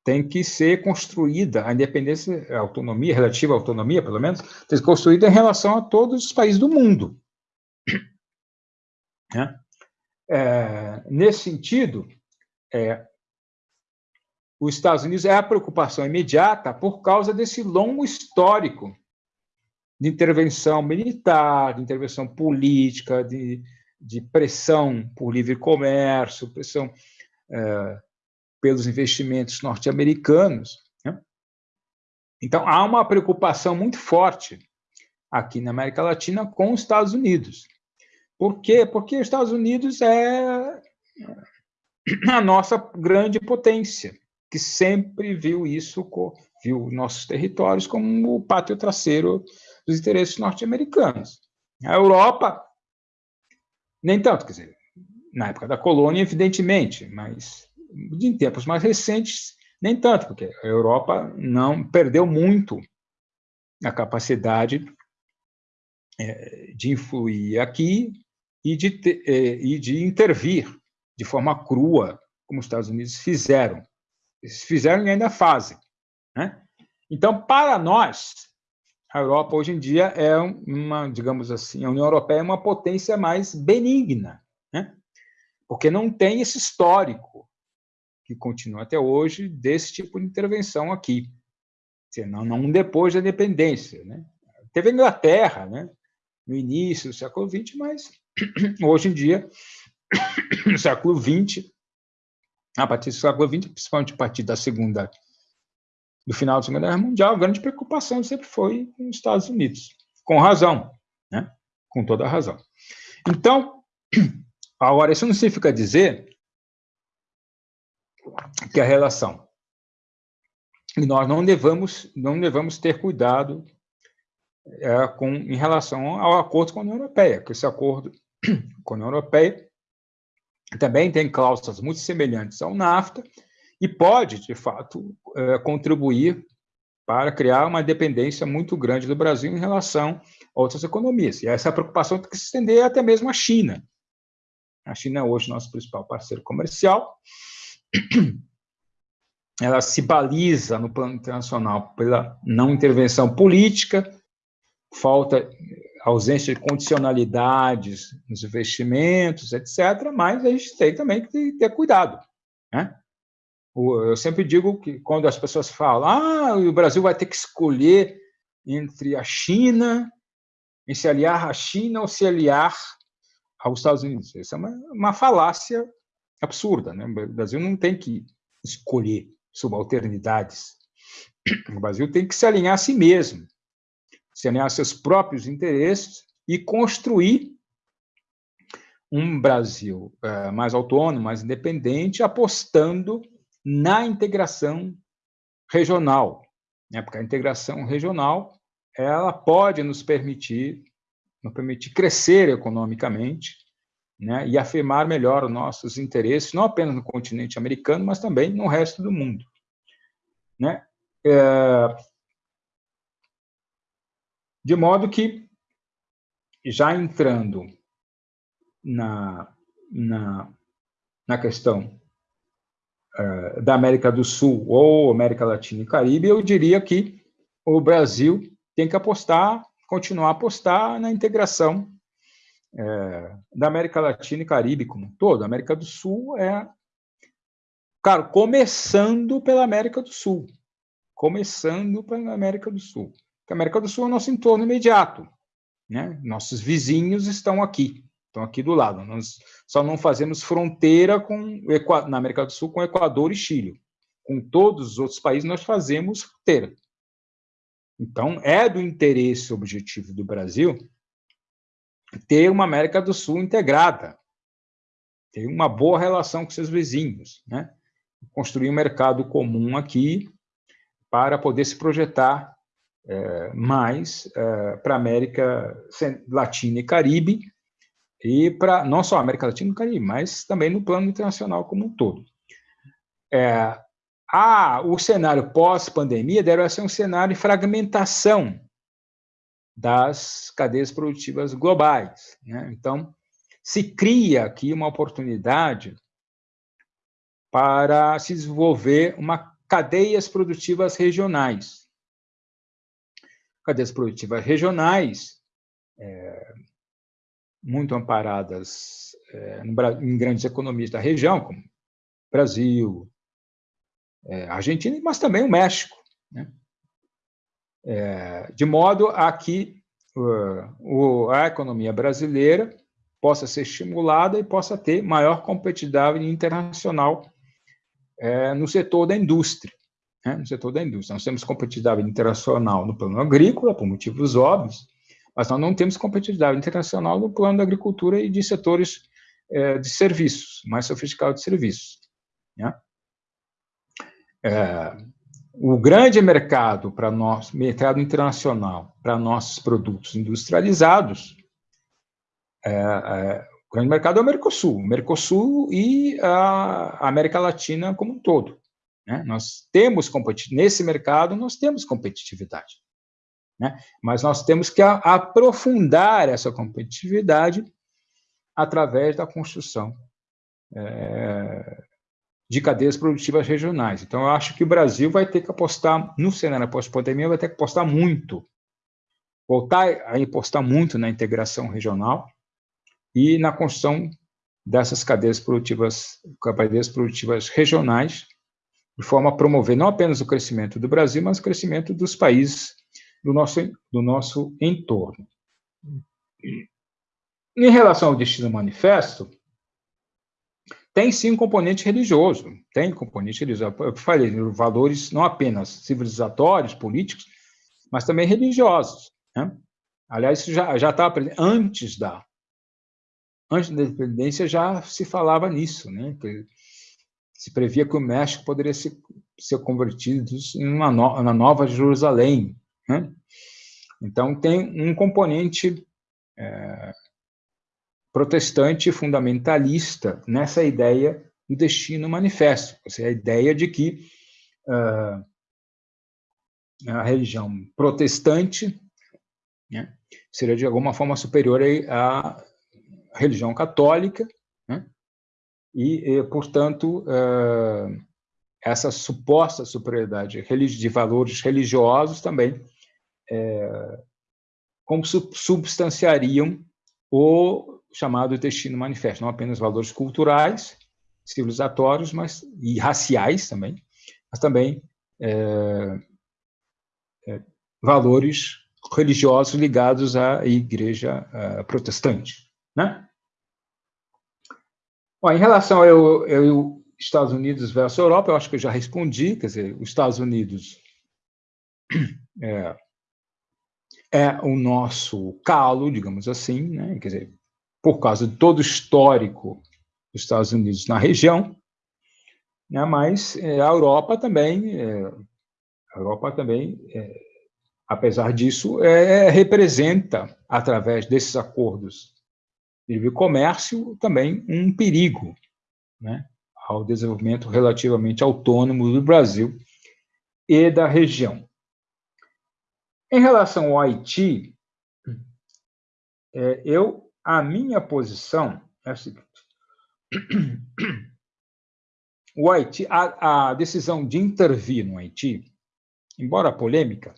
Tem que ser construída a independência, a autonomia, relativa à autonomia, pelo menos, tem que ser construída em relação a todos os países do mundo. Né? É, nesse sentido, é, os Estados Unidos é a preocupação imediata por causa desse longo histórico de intervenção militar, de intervenção política, de, de pressão por livre comércio, pressão é, pelos investimentos norte-americanos. Né? Então, há uma preocupação muito forte aqui na América Latina com os Estados Unidos. Por quê? Porque os Estados Unidos é a nossa grande potência, que sempre viu isso, viu nossos territórios como o pátio traseiro dos interesses norte-americanos. A Europa, nem tanto, quer dizer, na época da colônia, evidentemente, mas em tempos mais recentes, nem tanto, porque a Europa não perdeu muito a capacidade é, de influir aqui e de, é, e de intervir de forma crua, como os Estados Unidos fizeram. Eles fizeram e ainda fazem. Né? Então, para nós, a Europa hoje em dia é uma, digamos assim, a União Europeia é uma potência mais benigna, né? porque não tem esse histórico que continua até hoje desse tipo de intervenção aqui, não, não depois da independência. Né? Teve a Inglaterra, né? no início do século XX, mas hoje em dia, no século XX, a partir do século XX, principalmente a partir da segunda do final da Segunda Guerra Mundial, a grande preocupação sempre foi com os Estados Unidos, com razão, né? com toda razão. Então, agora, isso não significa dizer que a relação e nós não devamos não devamos ter cuidado é, com em relação ao acordo com a União Europeia, que esse acordo com a União Europeia também tem cláusulas muito semelhantes ao NAFTA e pode, de fato, é, contribuir para criar uma dependência muito grande do Brasil em relação a outras economias. E essa preocupação tem que se estender até mesmo à China. A China é hoje nosso principal parceiro comercial. Ela se baliza no plano internacional pela não intervenção política, falta ausência de condicionalidades nos investimentos, etc. Mas a gente tem também que ter cuidado. Né? Eu sempre digo que quando as pessoas falam, ah, o Brasil vai ter que escolher entre a China, em se aliar à China ou se aliar aos Estados Unidos. Isso é uma, uma falácia absurda. Né? O Brasil não tem que escolher subalternidades. O Brasil tem que se alinhar a si mesmo, se alinhar seus próprios interesses e construir um Brasil é, mais autônomo, mais independente, apostando na integração regional, né? porque a integração regional ela pode nos permitir, nos permitir crescer economicamente né? e afirmar melhor os nossos interesses, não apenas no continente americano, mas também no resto do mundo. Né? É... De modo que, já entrando na, na, na questão eh, da América do Sul ou América Latina e Caribe, eu diria que o Brasil tem que apostar, continuar a apostar na integração é, da América Latina e Caribe como um todo. A América do Sul é, claro, começando pela América do Sul, começando pela América do Sul. Porque a América do Sul é o nosso entorno imediato, né? Nossos vizinhos estão aqui, estão aqui do lado. Nós só não fazemos fronteira com na América do Sul com Equador e Chile. Com todos os outros países nós fazemos fronteira. Então, é do interesse objetivo do Brasil ter uma América do Sul integrada, ter uma boa relação com seus vizinhos, né? construir um mercado comum aqui para poder se projetar é, mais é, para a América Latina e Caribe, e para não só América Latina e Caribe, mas também no plano internacional como um todo. É, o cenário pós-pandemia deve ser um cenário de fragmentação das cadeias produtivas globais. Né? Então, se cria aqui uma oportunidade para se desenvolver uma cadeias produtivas regionais. Cadeias produtivas regionais, é, muito amparadas é, em grandes economias da região, como Brasil, é, Argentina, mas também o México. Né? É, de modo a que uh, o, a economia brasileira possa ser estimulada e possa ter maior competitividade internacional é, no setor da indústria. Né? No setor da indústria. Nós temos competitividade internacional no plano agrícola, por motivos óbvios, mas nós não temos competitividade internacional no plano da agricultura e de setores é, de serviços, mais sofisticados de serviços. Né? É, o grande mercado para nós, mercado internacional para nossos produtos industrializados, é, é, o grande mercado é o Mercosul, Mercosul e a América Latina como um todo. Né? Nós temos nesse mercado nós temos competitividade, né? mas nós temos que aprofundar essa competitividade através da construção é, de cadeias produtivas regionais. Então, eu acho que o Brasil vai ter que apostar, no cenário pós-pandemia, vai ter que apostar muito, voltar a apostar muito na integração regional e na construção dessas cadeias produtivas, cadeias produtivas regionais, de forma a promover não apenas o crescimento do Brasil, mas o crescimento dos países do nosso, do nosso entorno. Em relação ao destino manifesto, tem sim um componente religioso, tem componente religioso. Eu falei, valores não apenas civilizatórios, políticos, mas também religiosos. Né? Aliás, isso já estava antes da antes da independência já se falava nisso, né? Que se previa que o México poderia ser, ser convertido em uma no, na Nova Jerusalém, né? Então tem um componente é, protestante fundamentalista nessa ideia do destino manifesto, ou seja, a ideia de que uh, a religião protestante né, seria de alguma forma superior à religião católica, né, e, e, portanto, uh, essa suposta superioridade de valores religiosos também é, como substanciariam o chamado destino manifesto, não apenas valores culturais, civilizatórios, mas e raciais também, mas também é, é, valores religiosos ligados à igreja é, protestante, né? Em relação ao, ao Estados Unidos versus Europa, eu acho que eu já respondi, quer dizer, os Estados Unidos é, é o nosso calo, digamos assim, né? quer dizer, por causa de todo o histórico dos Estados Unidos na região, né, mas é, a Europa também, é, a Europa também, é, apesar disso, é, representa, através desses acordos livre comércio, também um perigo né, ao desenvolvimento relativamente autônomo do Brasil e da região. Em relação ao Haiti, é, eu a minha posição é a seguinte: o Haiti, a, a decisão de intervir no Haiti, embora polêmica,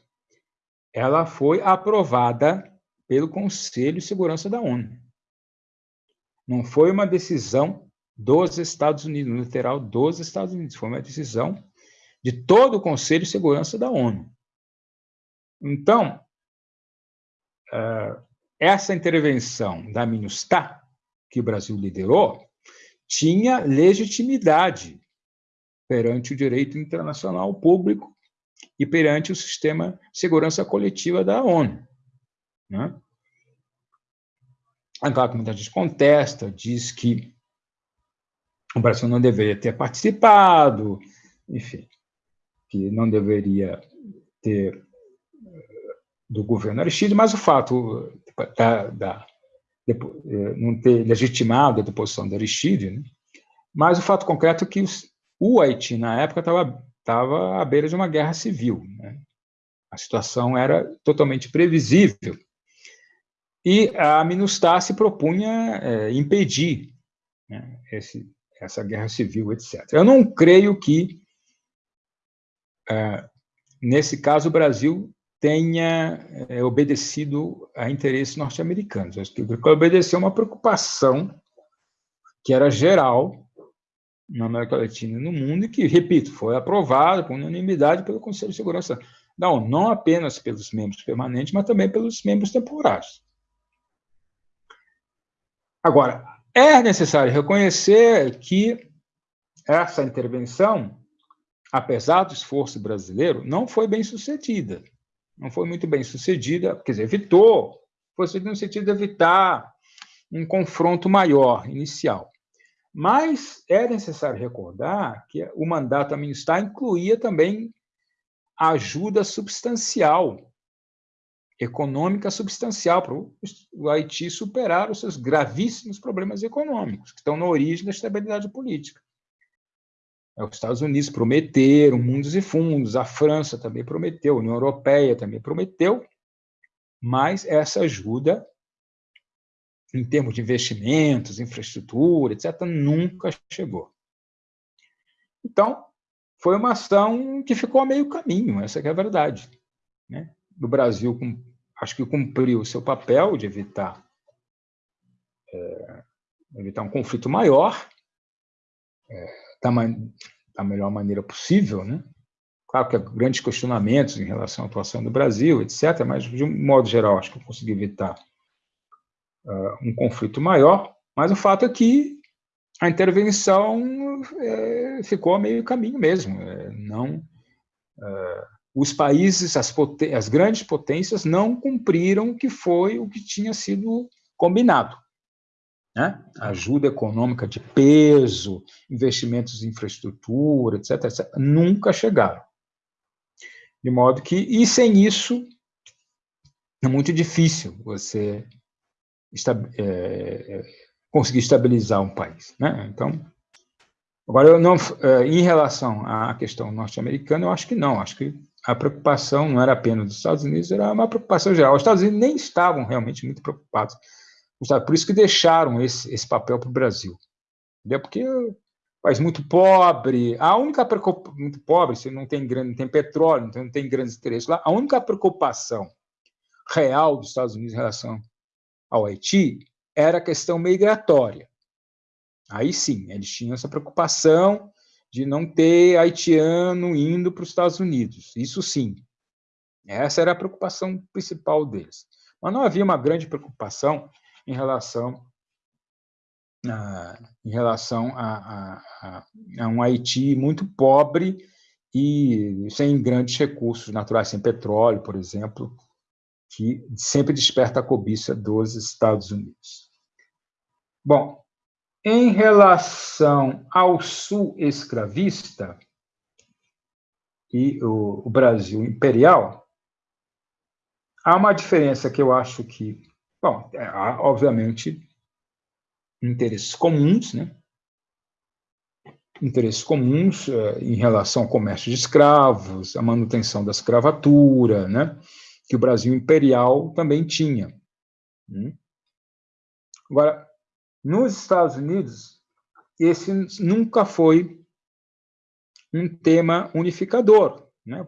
ela foi aprovada pelo Conselho de Segurança da ONU. Não foi uma decisão dos Estados Unidos, literal dos Estados Unidos, foi uma decisão de todo o Conselho de Segurança da ONU. Então, eh, essa intervenção da MINUSTAH, que o Brasil liderou, tinha legitimidade perante o direito internacional público e perante o sistema de segurança coletiva da ONU. Né? É claro gente contesta, diz que o Brasil não deveria ter participado, enfim, que não deveria ter eh, do governo Aristides, mas o fato da, da de, eh, não ter legitimado a deposição de Aristides, né? mas o fato concreto é que os, o Haiti, na época, estava estava à beira de uma guerra civil. Né? A situação era totalmente previsível. E a MINUSTAH se propunha é, impedir né, esse, essa guerra civil, etc. Eu não creio que, é, nesse caso, o Brasil tenha é, obedecido a interesses norte-americanos. Acho que obedeceu uma preocupação que era geral na América Latina e no mundo, e que, repito, foi aprovado por unanimidade pelo Conselho de Segurança ONU, não apenas pelos membros permanentes, mas também pelos membros temporários. Agora, é necessário reconhecer que essa intervenção, apesar do esforço brasileiro, não foi bem sucedida. Não foi muito bem sucedida, quer dizer, evitou, foi no sentido de evitar um confronto maior, inicial. Mas é necessário recordar que o mandato ministrar incluía também ajuda substancial, econômica substancial, para o Haiti superar os seus gravíssimos problemas econômicos, que estão na origem da estabilidade política. Os Estados Unidos prometeram mundos e fundos, a França também prometeu, a União Europeia também prometeu, mas essa ajuda em termos de investimentos, infraestrutura, etc., nunca chegou. Então, foi uma ação que ficou a meio caminho, essa é a verdade. Né? O Brasil, acho que cumpriu o seu papel de evitar, é, evitar um conflito maior, é, da, da, melhor maneira possível. Né? Claro que há grandes questionamentos em relação à atuação do Brasil, etc., mas, de um modo geral, acho que consegui evitar uh, um conflito maior, mas o fato é que a intervenção é, ficou a meio caminho mesmo. É, não, uh, os países, as, as grandes potências, não cumpriram o que foi o que tinha sido combinado. Né? Ajuda econômica de peso, investimentos em infraestrutura, etc., etc., nunca chegaram. De modo que, e sem isso, é muito difícil você é, é, conseguir estabilizar um país. Né? Então, agora, eu não, é, em relação à questão norte-americana, eu acho que não, acho que a preocupação não era apenas dos Estados Unidos, era uma preocupação geral. Os Estados Unidos nem estavam realmente muito preocupados, por isso que deixaram esse, esse papel para o Brasil. Entendeu? Porque país muito pobre, a única preocupação, muito pobre, você não tem grande, não tem petróleo, então não tem grandes interesses lá, a única preocupação real dos Estados Unidos em relação ao Haiti era a questão migratória. Aí sim, eles tinham essa preocupação de não ter haitiano indo para os Estados Unidos. Isso sim. Essa era a preocupação principal deles. Mas não havia uma grande preocupação em relação a, em relação a, a, a, um Haiti muito pobre e sem grandes recursos naturais, sem petróleo, por exemplo, que sempre desperta a cobiça dos Estados Unidos. Bom, em relação ao sul escravista e o, o Brasil imperial, há uma diferença que eu acho que, bom, é, há, obviamente, interesses comuns, né? interesses comuns uh, em relação ao comércio de escravos, a manutenção da escravatura, né? que o Brasil imperial também tinha. Hum? Agora, nos Estados Unidos, esse nunca foi um tema unificador. Né?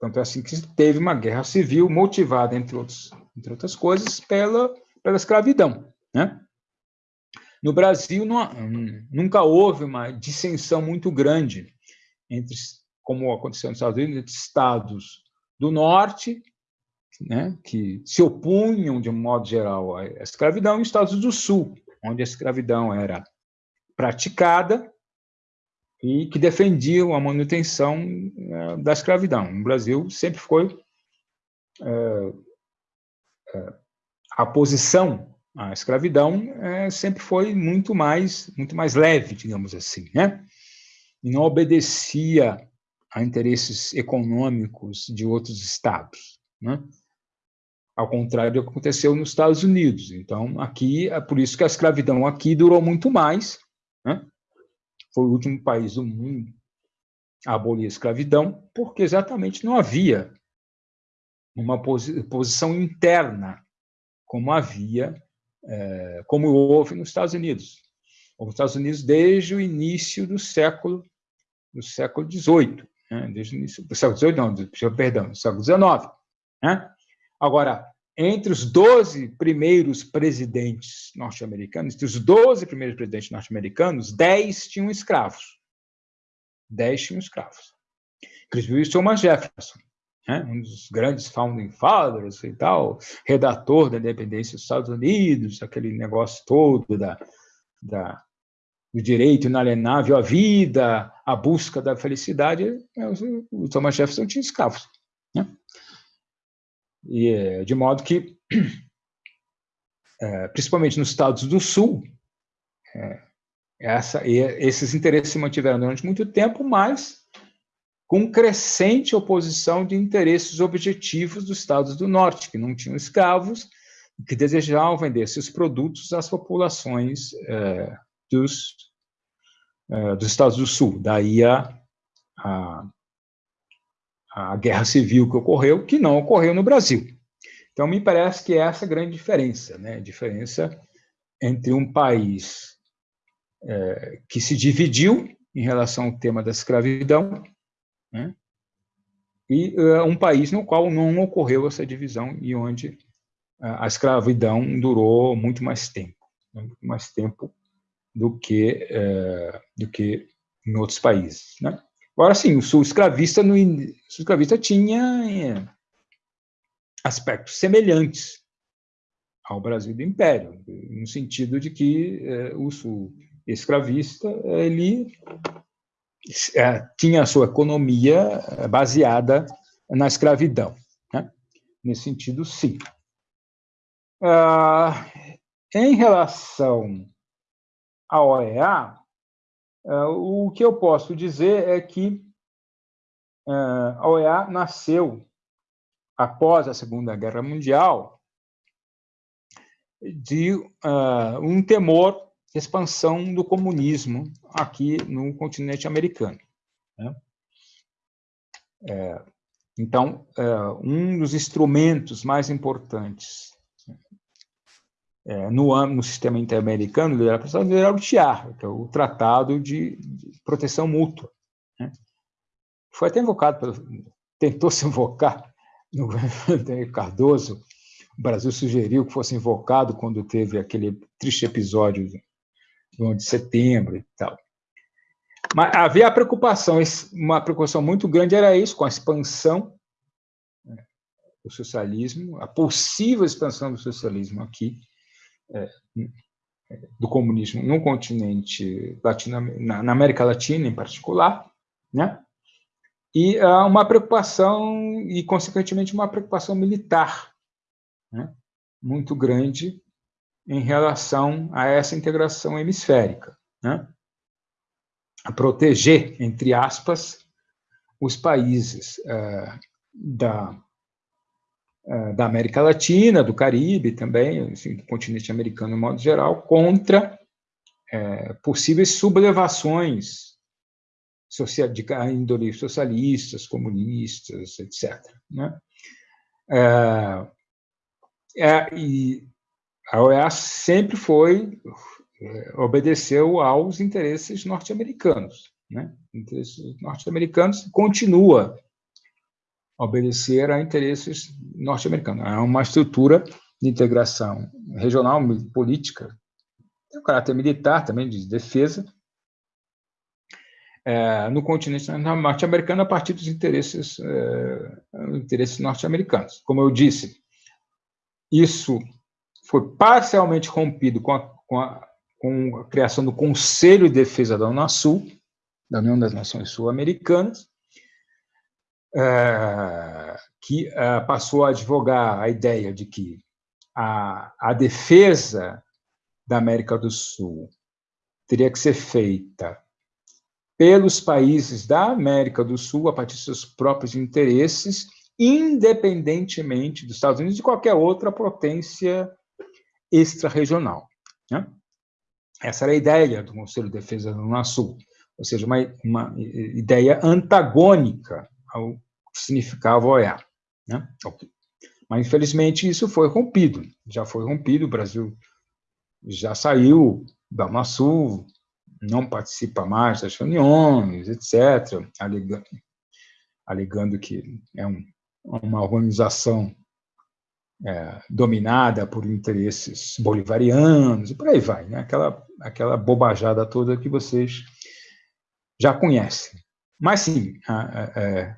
Tanto é assim que teve uma guerra civil motivada, entre, outros, entre outras coisas, pela, pela escravidão. Né? No Brasil, não, nunca houve uma dissensão muito grande entre, como aconteceu nos Estados Unidos, entre estados do norte, né, que se opunham, de modo geral, à escravidão, e estados do sul, onde a escravidão era praticada e que defendiam a manutenção eh, da escravidão. No Brasil sempre foi é, é, a posição à escravidão sempre foi muito mais muito mais leve, digamos assim, né? E não obedecia a interesses econômicos de outros estados, né? Ao contrário do que aconteceu nos Estados Unidos. Então, aqui é por isso que a escravidão aqui durou muito mais, né? Foi o último país do mundo a abolir a escravidão, porque exatamente não havia uma posi posição interna, como havia, é, como houve nos Estados Unidos. Nos Estados Unidos desde o início do século do século XVIII, né? desde o início do século XVIII, não, perdão, do século XIX. Né? Agora, entre os 12 primeiros presidentes norte-americanos, entre os 12 primeiros presidentes norte-americanos, 10 tinham escravos. 10 tinham escravos. Inclusive Thomas Jefferson, né? um dos grandes founding fathers e tal, redator da independência dos Estados Unidos, aquele negócio todo da, da do direito inalienável à vida, a busca da felicidade, é, o Thomas Jefferson tinha escravos. Né? E, é, de modo que, é, principalmente nos Estados do Sul, essa, esses interesses se mantiveram durante muito tempo, mas com crescente oposição de interesses objetivos dos Estados do Norte, que não tinham escravos, que desejavam vender seus produtos às populações dos, dos Estados do Sul. Daí a, a, a guerra civil que ocorreu, que não ocorreu no Brasil. Então, me parece que é essa a grande diferença, né? A diferença entre um país é, que se dividiu em relação ao tema da escravidão né? e é, um país no qual não ocorreu essa divisão e onde a escravidão durou muito mais tempo, né? muito mais tempo do que é, do que em outros países, né? Agora, sim, o sul escravista, no, o sul escravista tinha é, aspectos semelhantes ao Brasil do Império, no sentido de que é, o sul escravista ele é, tinha a sua economia baseada na escravidão. Né? Nesse sentido, sim. Ah, em relação à OEA, o que eu posso dizer é que é, a OEA nasceu após a Segunda Guerra Mundial de uh, um temor de expansão do comunismo aqui no continente americano. Né? É, então, é, um dos instrumentos mais importantes é, no, no sistema interamericano era o TIAR, que é o Tratado de, de Proteção Mútua. Né? Foi até invocado, pelo, tentou se invocar no governo Cardoso, o Brasil sugeriu que fosse invocado quando teve aquele triste episódio do 11 de setembro e tal. Mas havia a preocupação, uma preocupação muito grande era isso, com a expansão né, do socialismo, a possível expansão do socialismo aqui, do comunismo no continente latino, na, América Latina em particular, né? E uh, uma preocupação e consequentemente uma preocupação militar, né? Muito grande em relação a essa integração hemisférica, né? A proteger entre aspas os países uh, da da América Latina, do Caribe também, assim, do continente americano de modo geral, contra é, possíveis sublevações de índole socialistas, comunistas, etc. Né? É, é, e a OEA sempre foi, obedeceu aos interesses norte-americanos. Né? Interesses norte-americanos continua obedecer a interesses norte-americanos. É uma estrutura de integração regional, política, tem um caráter militar também, de defesa, é, no continente norte-americano a partir dos interesses, é, interesses norte-americanos. Como eu disse, isso foi parcialmente rompido com a, com, a, com a, criação do Conselho de Defesa da Unasul, da União das Nações Sul-Americanas, que é, passou a advogar a ideia de que a, a defesa da América do Sul teria que ser feita pelos países da América do Sul, a partir de seus próprios interesses, independentemente dos Estados Unidos e de qualquer outra potência extra-regional. Né? Essa era a ideia do Conselho de Defesa do Unasul, ou seja, uma, uma ideia antagônica ao que significava OEA. Né? Mas, infelizmente, isso foi rompido, já foi rompido, o Brasil já saiu da Unasul, não participa mais das reuniões, etc., alegando, alegando que é um, uma organização é, dominada por interesses bolivarianos, e por aí vai, né? aquela, aquela bobajada toda que vocês já conhecem. Mas, sim, é,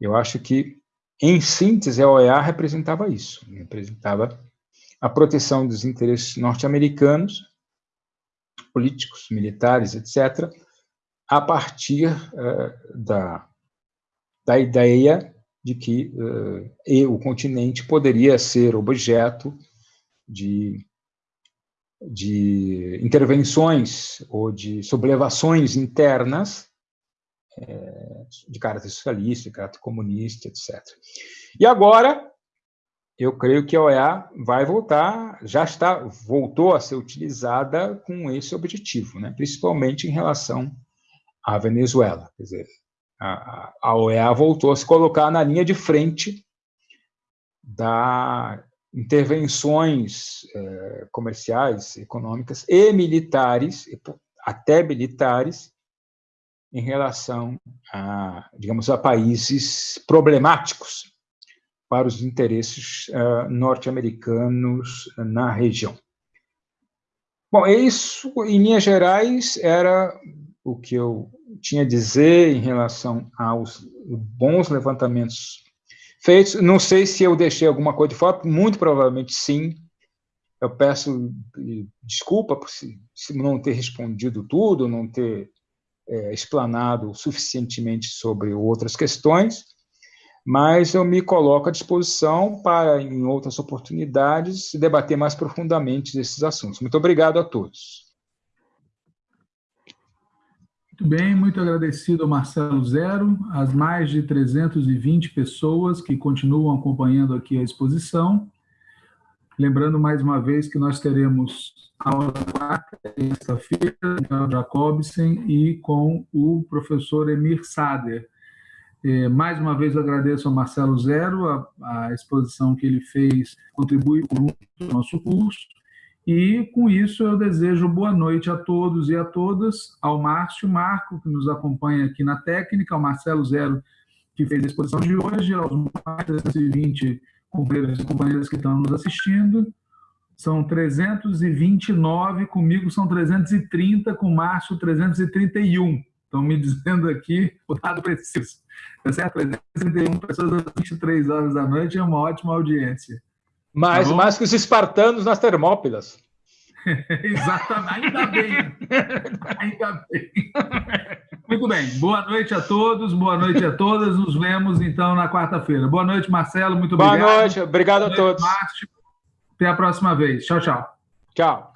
eu acho que, em síntese, a OEA representava isso, representava a proteção dos interesses norte-americanos políticos, militares, etc., a partir uh, da, da ideia de que uh, o continente poderia ser objeto de, de intervenções ou de sublevações internas de caráter socialista, de caráter comunista, etc. E agora, eu creio que a OEA vai voltar, já está, voltou a ser utilizada com esse objetivo, né? principalmente em relação à Venezuela. Quer dizer, a, a OEA voltou a se colocar na linha de frente da intervenções eh, comerciais, econômicas e militares, até militares, em relação a, digamos, a países problemáticos para os interesses uh, norte-americanos na região. Bom, isso, em linhas gerais, era o que eu tinha a dizer em relação aos bons levantamentos feitos. Não sei se eu deixei alguma coisa de fora, muito provavelmente sim. Eu peço desculpa por se, se não ter respondido tudo, não ter é, explanado suficientemente sobre outras questões mas eu me coloco à disposição para, em outras oportunidades, debater mais profundamente esses assuntos. Muito obrigado a todos. Muito bem, muito agradecido ao Marcelo Zero, às mais de 320 pessoas que continuam acompanhando aqui a exposição. Lembrando mais uma vez que nós teremos aula quarta, sexta-feira, com o Jacobsen e com o professor Emir Sader, é, mais uma vez, agradeço ao Marcelo Zero, a, a exposição que ele fez contribui muito o nosso curso, e com isso eu desejo boa noite a todos e a todas, ao Márcio Marco, que nos acompanha aqui na técnica, ao Marcelo Zero, que fez a exposição de hoje, aos mais de 320 companheiros e companheiras que estão nos assistindo. São 329, comigo são 330, com Márcio 331. Estão me dizendo aqui o dado preciso. Tá certo? 331 pessoas às 23 horas da noite é uma ótima audiência. Mais, tá mais que os espartanos nas Termópilas. Exatamente, ainda bem. ainda bem. Muito bem, boa noite a todos, boa noite a todas. Nos vemos então na quarta-feira. Boa noite, Marcelo, muito boa obrigado. Boa noite, obrigado boa a noite, todos. Márcio. Até a próxima vez. Tchau, tchau. Tchau.